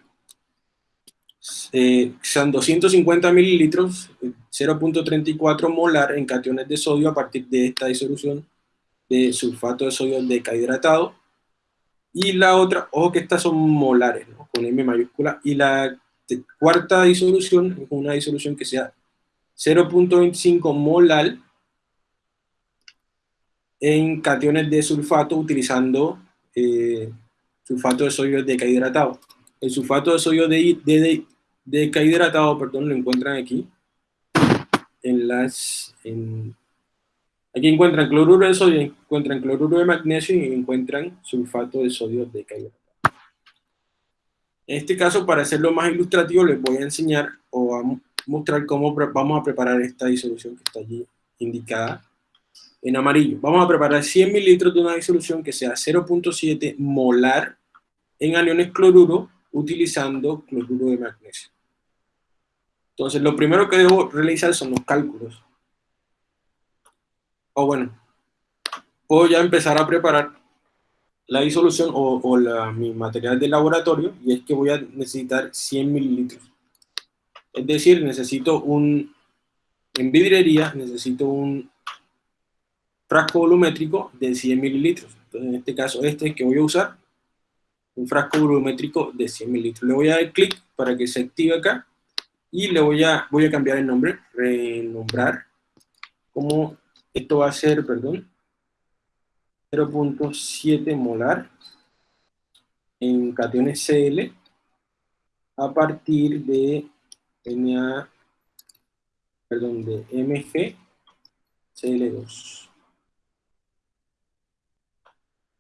eh, son 250 mililitros, 0.34 molar en cationes de sodio a partir de esta disolución de sulfato de sodio decahidratado. Y la otra, ojo que estas son molares, con M mayúscula. Y la cuarta disolución es una disolución que sea 0.25 molar en cationes de sulfato utilizando eh, sulfato de sodio decahidratado. El sulfato de sodio de, decahidratado, perdón, lo encuentran aquí. En las, aquí encuentran cloruro de sodio, encuentran cloruro de magnesio y encuentran sulfato de sodio decahidratado. En este caso, para hacerlo más ilustrativo, les voy a enseñar o a mostrar cómo vamos a preparar esta disolución que está allí indicada en amarillo. Vamos a preparar 100 mililitros de una disolución que sea 0.7 molar en aniones cloruro utilizando cloruro de magnesio. Entonces, lo primero que debo realizar son los cálculos. O bueno, puedo ya empezar a preparar la disolución o, mi material de laboratorio, y es que voy a necesitar 100 mililitros. Es decir, necesito un, en vidriería, necesito un frasco volumétrico de 100 mililitros. Entonces, en este caso, este que voy a usar, un frasco volumétrico de 100 mililitros. Le voy a dar clic para que se active acá, y le voy a, voy a cambiar el nombre, renombrar, como esto va a ser, perdón, 0.7 molar en cationes Cl a partir de Na, perdón, de Mg Cl2.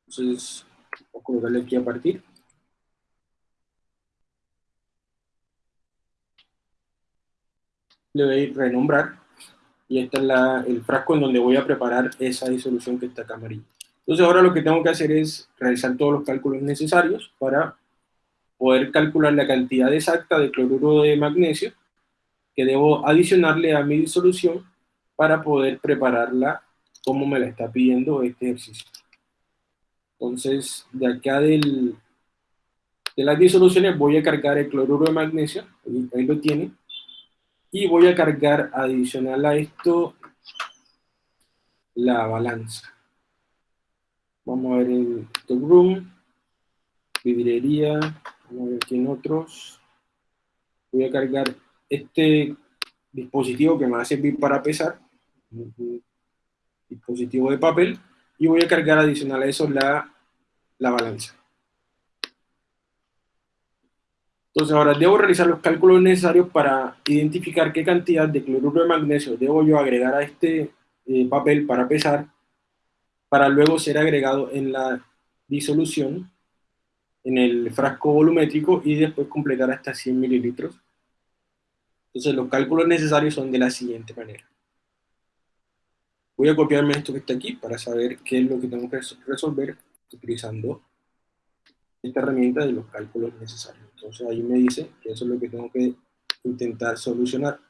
Entonces, voy a colocarle aquí a partir. Le voy a renombrar y este es la, el frasco en donde voy a preparar esa disolución que está acá. Entonces ahora lo que tengo que hacer es realizar todos los cálculos necesarios para poder calcular la cantidad exacta de cloruro de magnesio que debo adicionarle a mi disolución para poder prepararla como me la está pidiendo este ejercicio. Entonces, de acá del, de las disoluciones voy a cargar el cloruro de magnesio, ahí, lo tiene, y voy a cargar adicional a esto la balanza. Vamos a ver el room, vidriería, vamos a ver aquí en otros. Voy a cargar este dispositivo que me va a servir para pesar, dispositivo de papel, y voy a cargar adicional a eso la, la balanza. Entonces ahora debo realizar los cálculos necesarios para identificar qué cantidad de cloruro de magnesio debo yo agregar a este eh, papel para pesar para luego ser agregado en la disolución, en el frasco volumétrico y después completar hasta 100 mililitros. Entonces los cálculos necesarios son de la siguiente manera. Voy a copiarme esto que está aquí para saber qué es lo que tengo que resolver utilizando esta herramienta de los cálculos necesarios. Entonces ahí me dice que eso es lo que tengo que intentar solucionar.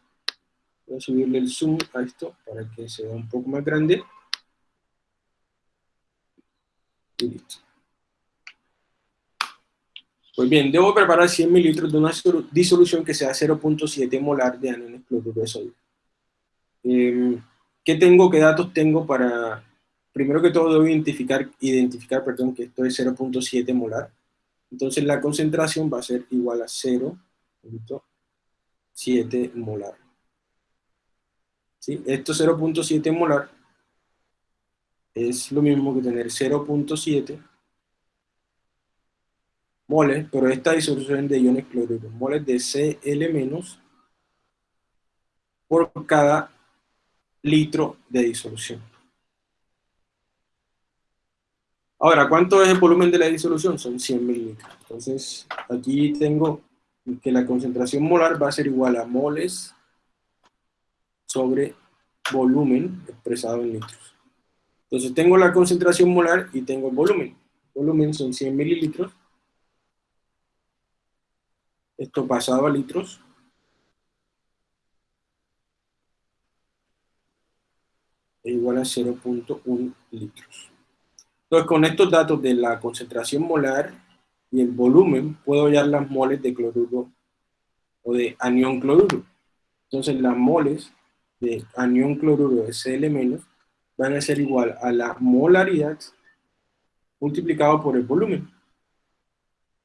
Voy a subirle el zoom a esto para que se vea un poco más grande. Pues bien, debo preparar 100 mililitros de una disolución que sea 0.7 molar de aniones cloruro de sodio. Em, ¿Qué tengo, qué datos tengo para... Primero que todo debo identificar, identificar perdón, que esto es 0.7 molar. Entonces la concentración va a ser igual a 0.7 molar. ¿Sí? Esto 0.7 molar es lo mismo que tener 0.7 moles, pero esta disolución de iones cloruro, moles de Cl- por cada litro de disolución. Ahora, ¿cuánto es el volumen de la disolución? Son 100 mililitros. Entonces, aquí tengo que la concentración molar va a ser igual a moles sobre volumen expresado en litros. Entonces tengo la concentración molar y tengo el volumen. Volumen son 100 mililitros. Esto pasado a litros. Es igual a 0.1 litros. Entonces con estos datos de la concentración molar y el volumen, puedo hallar las moles de cloruro o de anión cloruro. Entonces las moles de anión cloruro de Cl- van a ser igual a la molaridad multiplicado por el volumen.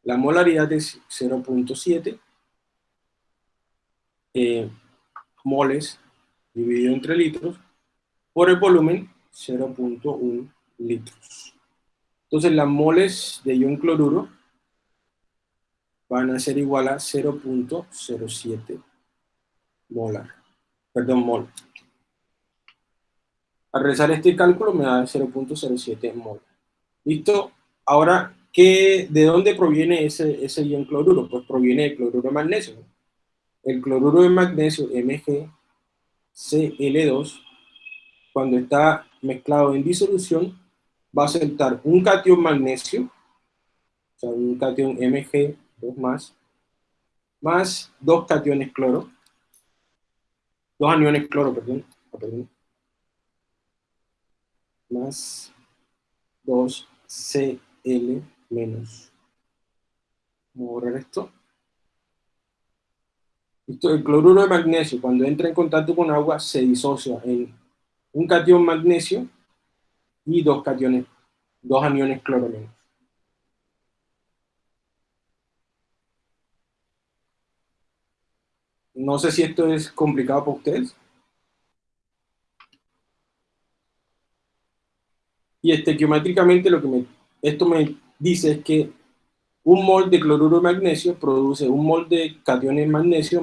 La molaridad es 0.7 eh, moles dividido entre litros por el volumen 0.1 litros. Entonces las moles de ion cloruro van a ser igual a 0.07 molar, perdón, mol. Al realizar este cálculo me da 0.07 mol. ¿Listo? Ahora, ¿qué, ¿de dónde proviene ese, ese ion cloruro? Pues proviene del cloruro de magnesio. El cloruro de magnesio, MgCl2, cuando está mezclado en disolución, va a soltar un cation magnesio, o sea, un cation Mg 2 más, más dos cationes cloro, dos aniones cloro, perdón, ah, más 2Cl menos. Vamos a borrar esto. esto. El cloruro de magnesio, cuando entra en contacto con agua, se disocia en un cation magnesio y dos cationes, dos aniones cloro menos. No sé si esto es complicado para ustedes. Y estequiométricamente lo que me, esto me dice es que un mol de cloruro de magnesio produce un mol de cationes magnesio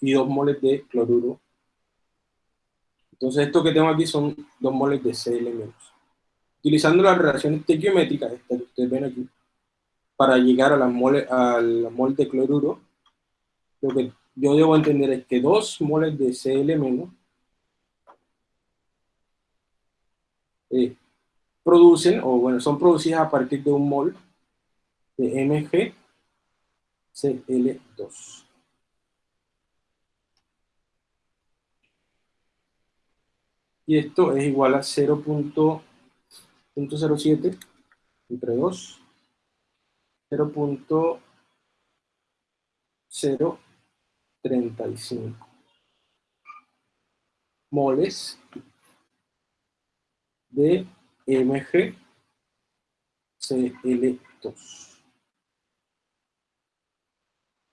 y dos moles de cloruro. Entonces esto que tengo aquí son dos moles de Cl-. Utilizando las relaciones estequiométricas, estas que ustedes ven aquí, para llegar a la mole, al mol de cloruro, lo que yo debo entender es que dos moles de Cl- eh, producen, o bueno, son producidas a partir de un mol de MgCl2. Y esto es igual a 0.07 entre 2, 0.035 moles de MgCl2.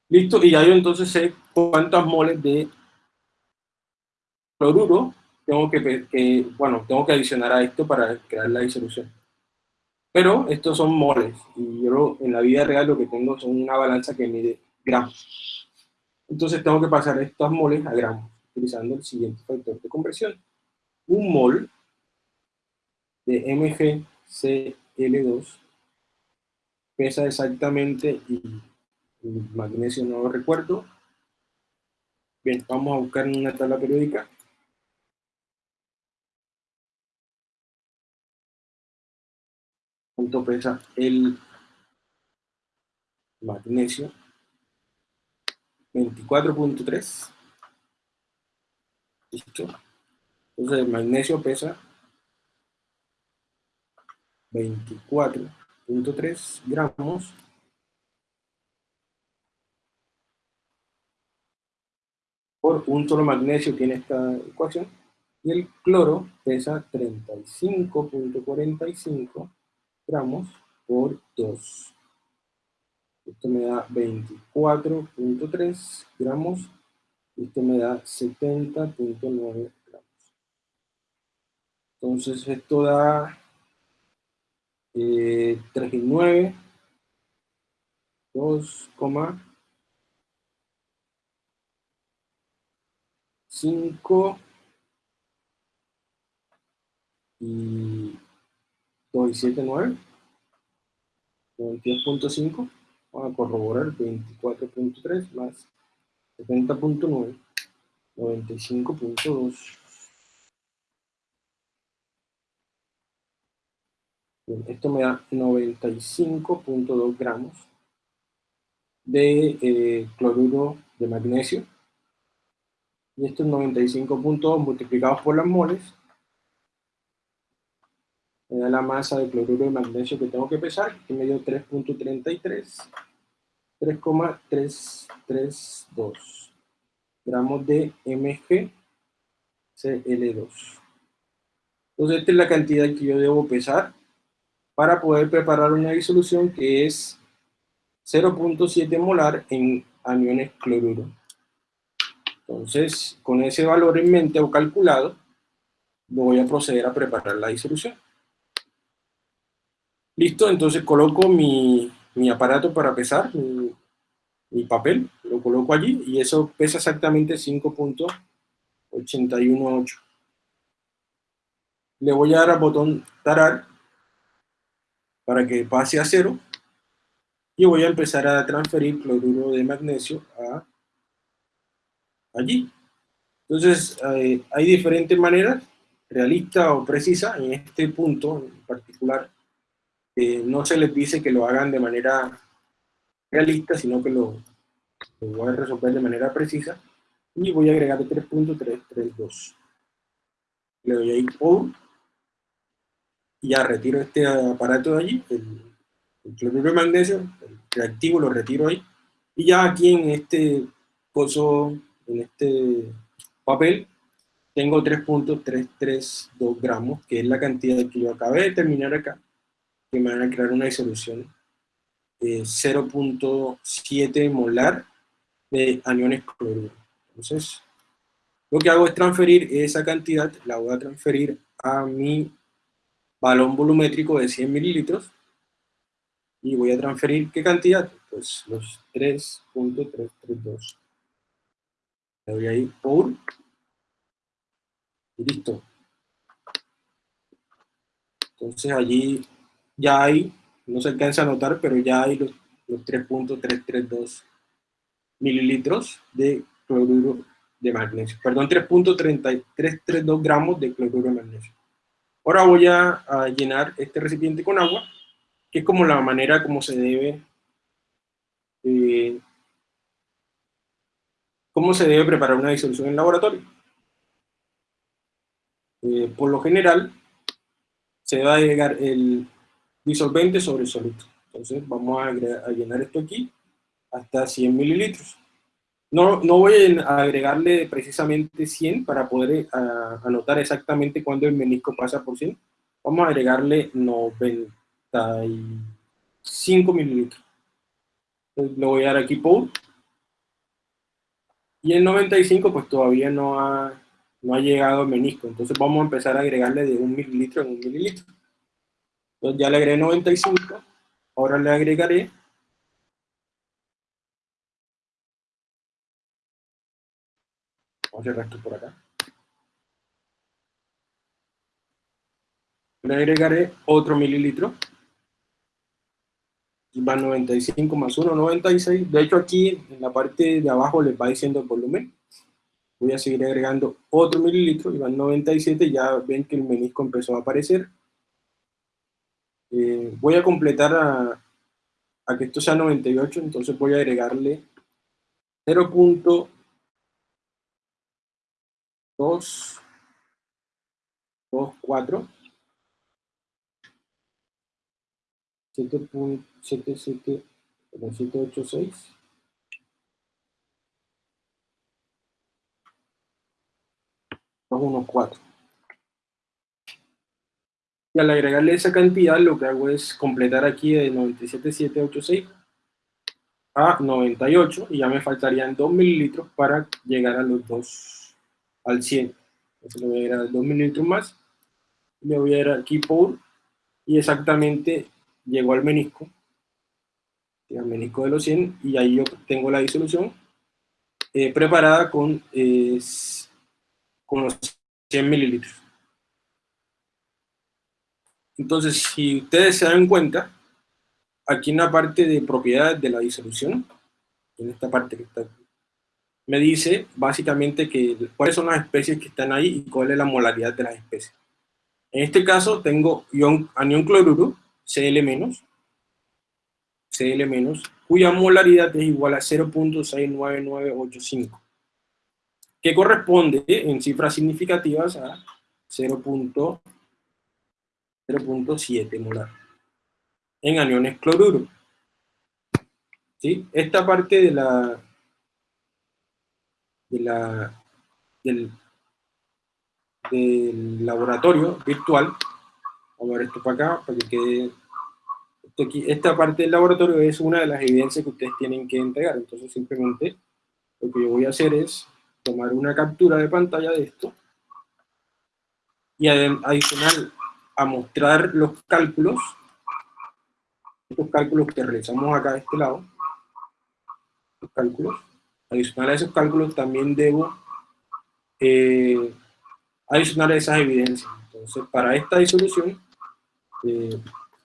Listo, y ya yo entonces sé cuántas moles de cloruro tengo que, bueno, tengo que adicionar a esto para crear la disolución. Pero estos son moles, y yo en la vida real lo que tengo son una balanza que mide gramos. Entonces tengo que pasar estas moles a gramos, utilizando el siguiente factor de conversión. Un mol de MgCl2 pesa exactamente, y el magnesio no lo recuerdo. Bien, vamos a buscar una tabla periódica. ¿Cuánto pesa el magnesio? 24.3. Listo. Entonces el magnesio pesa 24.3 gramos por un solo magnesio tiene esta ecuación y el cloro pesa 35.45 gramos por 2 esto me da 24.3 gramos esto me da 70.9 gramos. Entonces esto da eh, 3,9, 2,5 y 2,7,9, 92.5, vamos a corroborar 24.3 más 70.9, 95.2. esto me da 95.2 gramos de eh, cloruro de magnesio. Y estos 95.2 multiplicados por las moles me da la masa de cloruro de magnesio que tengo que pesar, que me dio 3.33, 3,332 gramos de MgCl2. Entonces esta es la cantidad que yo debo pesar para poder preparar una disolución que es 0.7 molar en aniones cloruro. Entonces, con ese valor en mente o calculado, voy a proceder a preparar la disolución. Listo, entonces coloco mi, aparato para pesar, mi, mi, papel, lo coloco allí y eso pesa exactamente 5.818. Le voy a dar al botón tarar para que pase a cero y voy a empezar a transferir cloruro de magnesio a allí. Entonces, eh, hay diferentes maneras, realista o precisa, en este punto en particular, eh, no se les dice que lo hagan de manera realista, sino que lo, voy a resolver de manera precisa. Y voy a agregar 3.332. Le doy ahí por y ya retiro este aparato de allí, el, cloruro de magnesio, el reactivo lo retiro ahí, y ya aquí en este en este papel, tengo 3.332 gramos, que es la cantidad que yo acabé de terminar acá, me van a crear una disolución de 0.7 molar de aniones cloruro. Entonces, lo que hago es transferir esa cantidad, la voy a transferir a mi balón volumétrico de 100 mililitros, y voy a transferir, ¿qué cantidad? Pues los 3.332. Le doy ahí por y listo. Entonces allí ya hay, no se alcanza a notar, pero ya hay los, 3.332 mililitros de cloruro de magnesio. Perdón, 3.332 gramos de cloruro de magnesio. Ahora voy a, llenar este recipiente con agua, que es como la manera como se debe eh, cómo se debe preparar una disolución en laboratorio. Eh, por lo general, se va a agregar el disolvente sobre soluto. Entonces vamos a, llenar esto aquí hasta 100 mililitros. No, no voy a agregarle precisamente 100 para poder anotar exactamente cuándo el menisco pasa por 100. Vamos a agregarle 95 mililitros. Lo voy a dar aquí por. Y el 95 pues todavía no ha no ha llegado el menisco. Entonces vamos a empezar a agregarle de un mililitro en un mililitro. Entonces ya le agregué 95, ahora le agregaré Vamos a cerrar esto por acá. Le agregaré otro mililitro. Y va 95 más 1, 96. De hecho aquí en la parte de abajo les va diciendo el volumen voy a seguir agregando otro mililitro, y van 97, ya ven que el menisco empezó a aparecer. Eh, voy a completar a, que esto sea 98, entonces voy a agregarle 0.2 24 7.77 unos 4. Y al agregarle esa cantidad, lo que hago es completar aquí de 97,786 a 98, y ya me faltarían 2 mililitros para llegar a los 2, al 100. Entonces le voy a agregar 2 mililitros más, le voy a dar aquí por, y exactamente llegó al menisco, al menisco de los 100, y ahí yo tengo la disolución eh, preparada con eh, con los 100 mililitros. Entonces, si ustedes se dan cuenta, aquí en la parte de propiedades de la disolución, en esta parte que está aquí, me dice básicamente que cuáles son las especies que están ahí y cuál es la molaridad de las especies. En este caso tengo ion, anión cloruro, Cl-, Cl-, cuya molaridad es igual a 0.69985 que corresponde en cifras significativas a 0.7 molar en aniones cloruro. ¿Sí? Esta parte de la, de la del, laboratorio virtual, vamos a ver esto para acá, para que quede aquí, esta parte del laboratorio es una de las evidencias que ustedes tienen que entregar, entonces simplemente lo que yo voy a hacer es tomar una captura de pantalla de esto y adicional a mostrar los cálculos, estos cálculos que realizamos acá de este lado, los cálculos, adicional a esos cálculos también debo eh, adicionar esas evidencias. Entonces, para esta disolución, eh,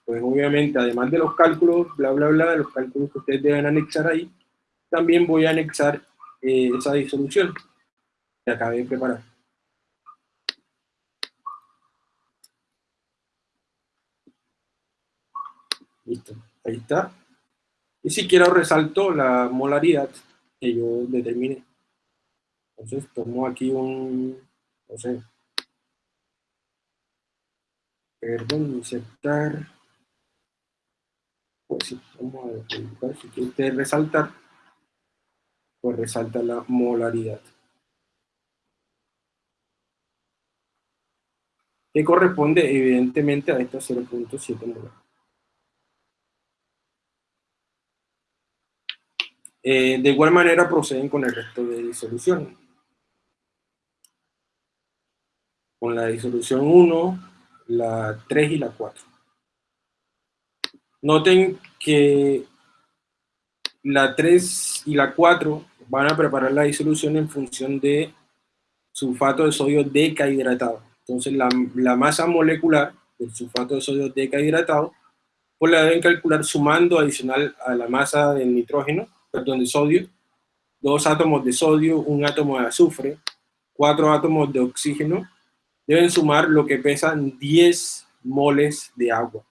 pues obviamente, además de los cálculos, bla, bla, bla, de los cálculos que ustedes deben anexar ahí, también voy a anexar eh, esa disolución que acabé de preparar. Listo, ahí está. Y si quiero resalto la molaridad que yo determine. Entonces tomo aquí un, no sé, perdón, insertar, pues sí, vamos a ver, si quiere resaltar, pues resalta la molaridad. Que corresponde evidentemente a esta 0.7 molar. Eh, de igual manera proceden con el resto de disolución. Con la disolución 1, la 3 y la 4. Noten que la 3 y la 4 van a preparar la disolución en función de sulfato de sodio decahidratado. Entonces la, la masa molecular del sulfato de sodio decahidratado, pues la deben calcular sumando adicional a la masa del nitrógeno, perdón, de sodio, dos átomos de sodio, un átomo de azufre, cuatro átomos de oxígeno deben sumar lo que pesan 10 moles de agua.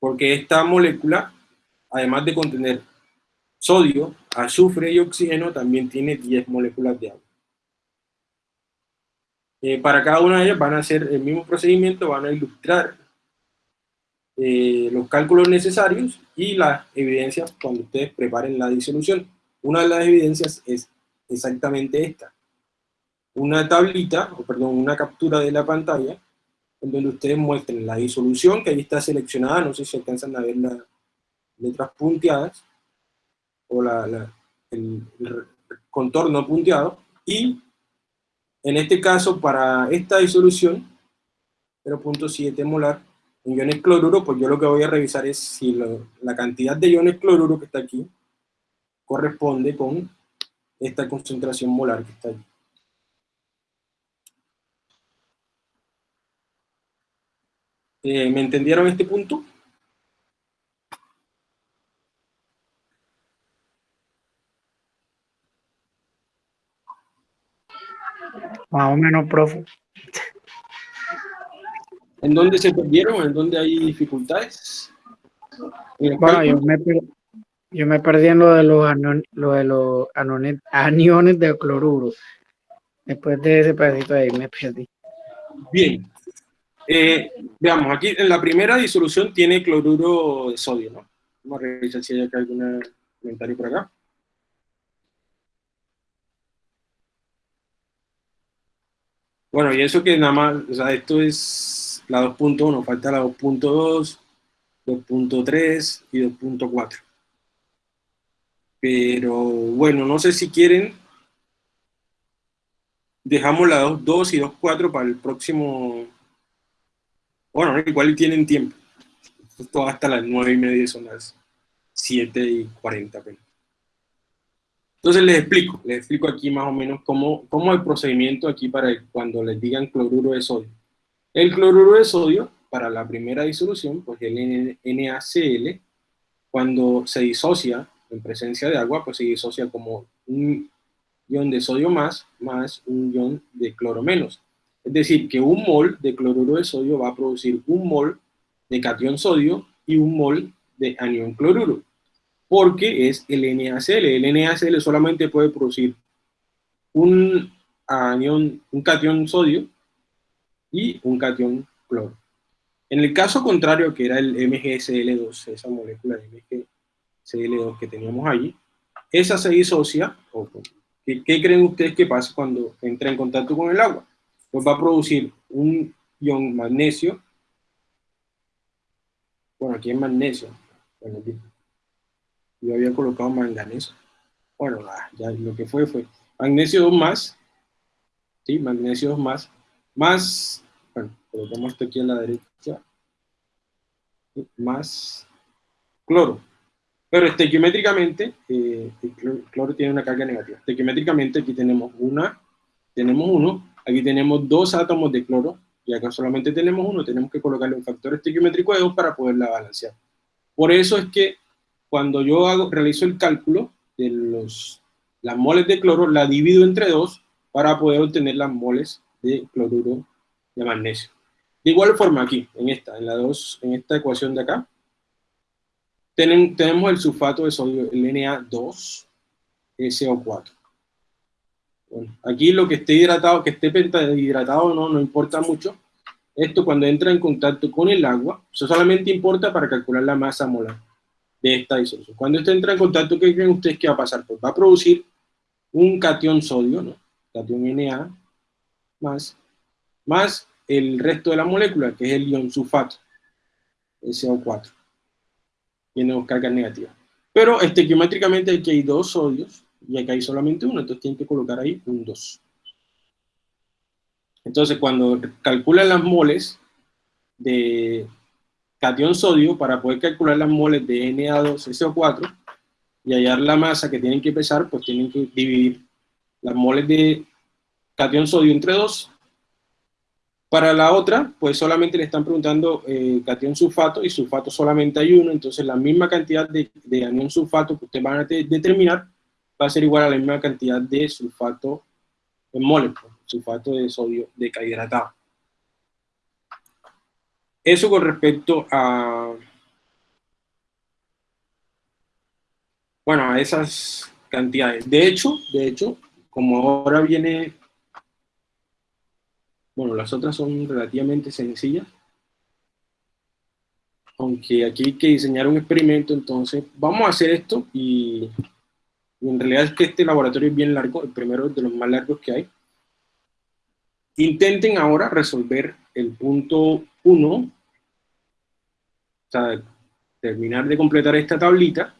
Porque esta molécula, además de contener sodio, azufre y oxígeno, también tiene 10 moléculas de agua. Eh, para cada una de ellas van a hacer el mismo procedimiento, van a ilustrar eh, los cálculos necesarios y las evidencias cuando ustedes preparen la disolución. Una de las evidencias es exactamente esta una tablita, o perdón, una captura de la pantalla, en donde ustedes muestren la disolución, que ahí está seleccionada, no sé si alcanzan a ver las letras punteadas, o la, el, contorno punteado, y en este caso, para esta disolución, 0.7 molar, en iones cloruro, pues yo lo que voy a revisar es si la cantidad de iones cloruro que está aquí corresponde con esta concentración molar que está aquí. Eh, ¿Me entendieron este punto? Más o menos, profe. ¿En dónde se perdieron? ¿En dónde hay dificultades? Bueno, yo me, yo me, perdí en lo de los, lo de los aniones de cloruro. Después de ese pedacito ahí me perdí. Bien, eh, veamos, aquí en la primera disolución tiene cloruro de sodio, ¿no? Vamos a revisar si hay acá algún comentario por acá. Bueno, y eso que nada más, o sea, esto es la 2.1, falta la 2.2, 2.3 y 2.4. Pero bueno, no sé si quieren, dejamos la 2.2 y 2.4 para el próximo bueno, igual tienen tiempo. Esto hasta las 9 y media son las 7 y 40. Entonces les explico, les explico aquí más o menos cómo, cómo el procedimiento aquí para cuando les digan cloruro de sodio. El cloruro de sodio, para la primera disolución, pues el NaCl, cuando se disocia en presencia de agua, pues se disocia como un ion de sodio más, más un ion de cloro menos. Es decir, que un mol de cloruro de sodio va a producir un mol de cation sodio y un mol de anión cloruro, porque es el NaCl. El NaCl solamente puede producir un anión, un cation sodio y un cation cloro. En el caso contrario, que era el MgCl2, esa molécula de MgCl2 que teníamos allí, esa se disocia, ¿qué, ¿qué creen ustedes que pasa cuando entra en contacto con el agua? pues va a producir un ion magnesio. Bueno, aquí es magnesio. yo había colocado manganeso. Bueno, ya lo que fue fue magnesio 2 más, ¿sí? Magnesio 2 más, más, bueno, colocamos esto aquí a la derecha, más cloro. Pero estequiométricamente, eh, el cloro tiene una carga negativa. Estequiométricamente aquí tenemos una, tenemos uno, Aquí tenemos dos átomos de cloro, y acá solamente tenemos uno, tenemos que colocarle un factor estequiométrico de 2 para poderla balancear. Por eso es que cuando yo hago, realizo el cálculo de los, las moles de cloro, la divido entre 2 para poder obtener las moles de cloruro de magnesio. De igual forma aquí, en esta, en la 2, en esta ecuación de acá, tenemos el sulfato de sodio, el Na2SO4. Bueno, aquí lo que esté hidratado, que esté pentahidratado no, no importa mucho. Esto cuando entra en contacto con el agua, eso solamente importa para calcular la masa molar de esta disolución. Cuando esto entra en contacto, ¿qué creen ustedes que va a pasar? Pues va a producir un cation sodio, ¿no? Cation Na, más, más el resto de la molécula, que es el ion sulfato, SO4. Tiene dos cargas negativas. Pero estequiométricamente aquí hay dos sodios, y acá hay solamente uno, entonces tienen que colocar ahí un 2. Entonces, cuando calculan las moles de cation sodio, para poder calcular las moles de Na2SO4 y hallar la masa que tienen que pesar, pues tienen que dividir las moles de cation sodio entre 2 para la otra, pues solamente le están preguntando eh, cation sulfato y sulfato solamente hay uno, entonces la misma cantidad de, de anión sulfato que ustedes van a determinar va a ser igual a la misma cantidad de sulfato en moles, pues, sulfato de sodio deshidratado. Eso con respecto a, bueno, a esas cantidades. De hecho, de hecho, como ahora viene bueno, las otras son relativamente sencillas. Aunque aquí hay que diseñar un experimento, entonces vamos a hacer esto y, en realidad es que este laboratorio es bien largo, el primero de los más largos que hay. Intenten ahora resolver el punto 1, o sea, terminar de completar esta tablita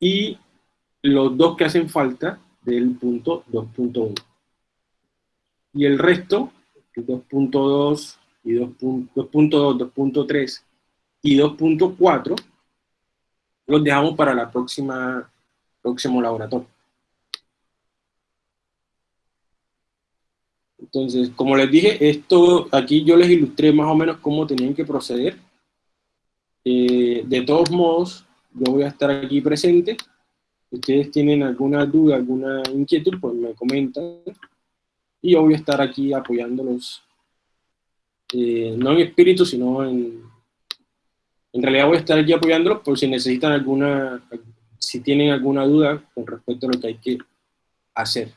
y los dos que hacen falta del punto 2.1. Y el resto 2.2 y 2.2, 2.3 y 2.4 los dejamos para la próxima próximo laboratorio. Entonces, como les dije, esto aquí yo les ilustré más o menos cómo tenían que proceder. Eh, de todos modos, yo voy a estar aquí presente. Si ustedes tienen alguna duda, alguna inquietud, pues me comentan y yo voy a estar aquí apoyándolos, eh, no en espíritu, sino en, en realidad voy a estar aquí apoyándolos por si necesitan alguna, si tienen alguna duda con respecto a lo que hay que hacer.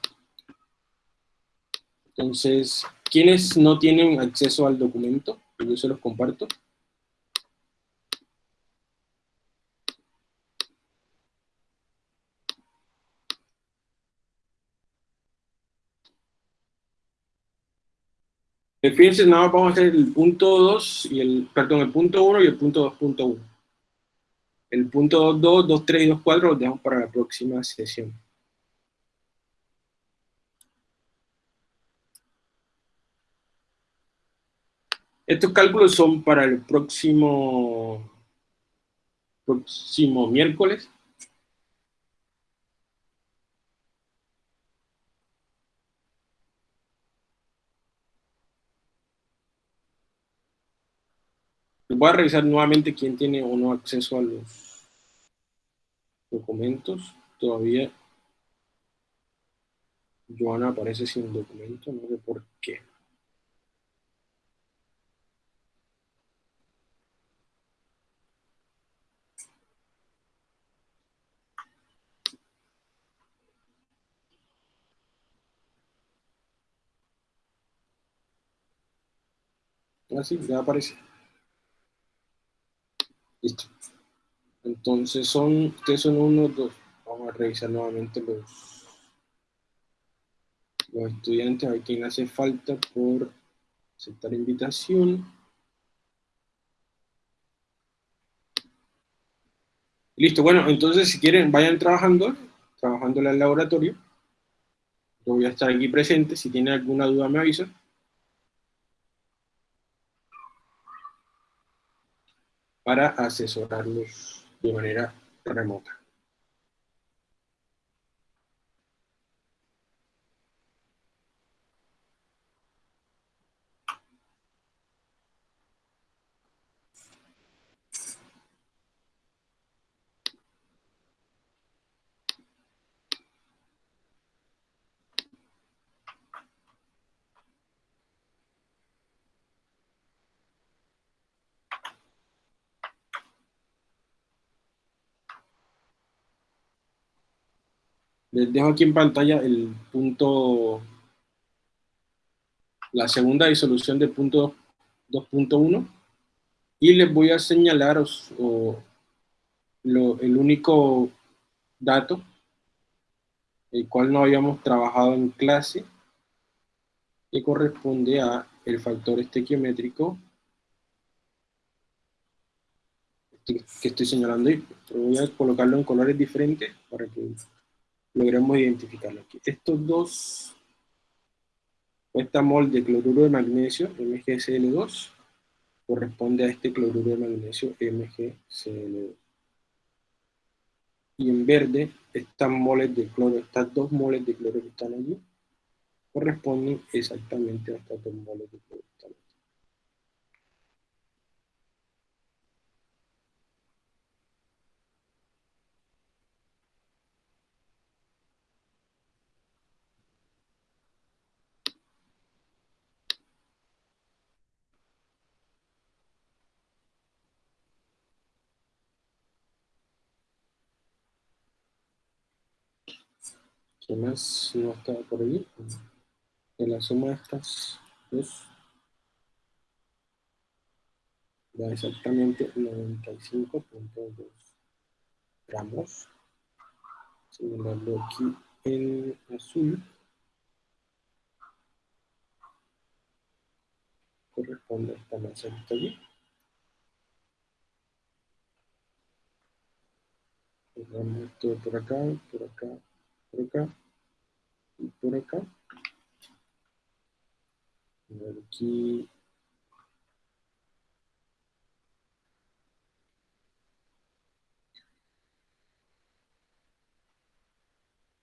Entonces, ¿quiénes no tienen acceso al documento? Yo se los comparto. Fíjense, nada más vamos a hacer el punto 2 y el, perdón, el punto 1 y el punto 2.1. El punto 2, 2, 3 y 2, 4 los dejamos para la próxima sesión. Estos cálculos son para el próximo, próximo miércoles. Voy a revisar nuevamente quién tiene o no acceso a los documentos. Todavía Joana aparece sin documento, no sé por qué. Así, ah, ya aparece. Listo. Entonces son, ustedes son uno, dos. Vamos a revisar nuevamente los, los estudiantes, a ver quién hace falta por aceptar invitación. Listo, bueno, entonces si quieren vayan trabajando, trabajando en el laboratorio. Yo voy a estar aquí presente, si tienen alguna duda me avisan. Para asesorarlos de manera remota. Les dejo aquí en pantalla el punto, la segunda disolución del punto 2.1 y les voy a señalar el único dato el cual no habíamos trabajado en clase que corresponde a el factor estequiométrico que estoy señalando ahí. voy a colocarlo en colores diferentes para que logremos identificarlo aquí. Estos dos, esta mol de cloruro de magnesio, MgCl2, corresponde a este cloruro de magnesio, MgCl2. Y en verde, estas moles de cloro, estas dos moles de cloro que están allí, corresponden exactamente a estas dos moles de cloro. ¿Qué más no está por ahí? En la suma de estas dos da exactamente 95.2 gramos. Señalando aquí en azul, corresponde a esta masa que está allí. esto por acá, por acá, por acá y por acá. aquí.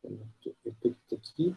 Este, este aquí.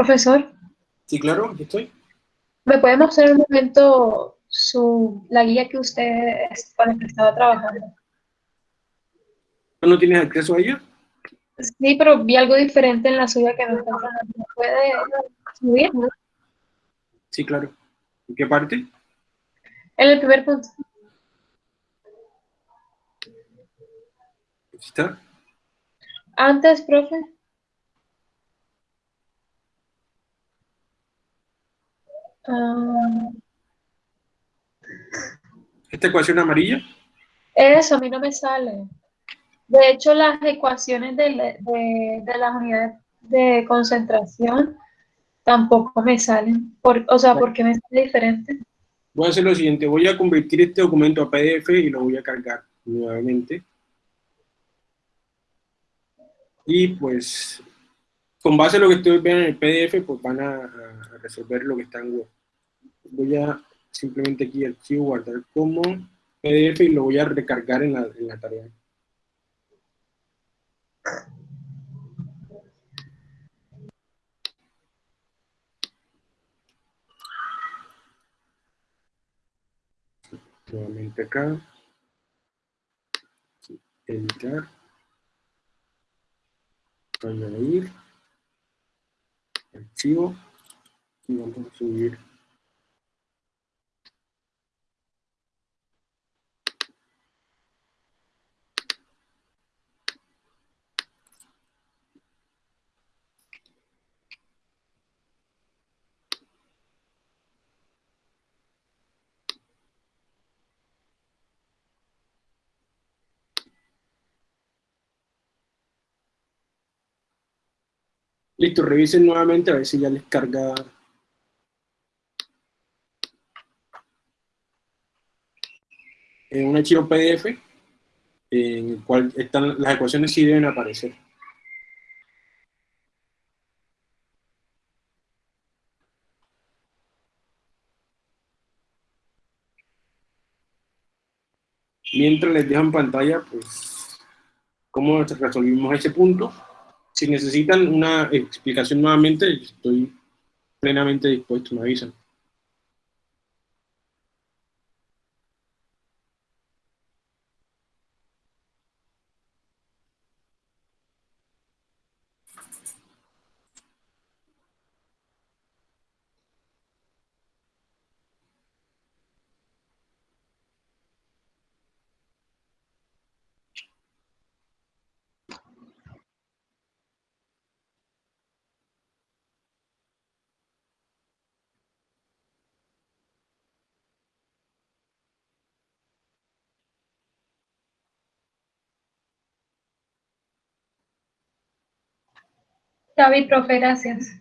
Profesor. Sí, claro, aquí estoy. ¿Me puede mostrar un momento su, la guía que usted para que estaba trabajando? ¿No tienes acceso a ella? Sí, pero vi algo diferente en la suya que no está ¿Puede subir? Sí, claro. ¿En qué parte? En el primer punto. ¿Está? Antes, profe. Ah. ¿Esta ecuación amarilla? Eso, a mí no me sale. De hecho, las ecuaciones de, de, las unidades de concentración tampoco me salen. Por, o sea, ¿por qué me sale diferente? Voy a hacer lo siguiente, voy a convertir este documento a PDF y lo voy a cargar nuevamente. Y pues, con base a lo que estoy viendo en el PDF, pues van a, resolver lo que está en Word. Voy a simplemente aquí archivo, guardar como PDF y lo voy a recargar en la, en la tarea. Nuevamente acá. Editar. Añadir. Archivo. Y vamos a subir Listo, revisen nuevamente a ver si ya les carga en un archivo PDF en el cual están las ecuaciones sí deben aparecer. Mientras les dejo en pantalla, pues, cómo resolvimos ese punto. Si necesitan una explicación nuevamente, estoy plenamente dispuesto, me avisan. David, profe, gracias.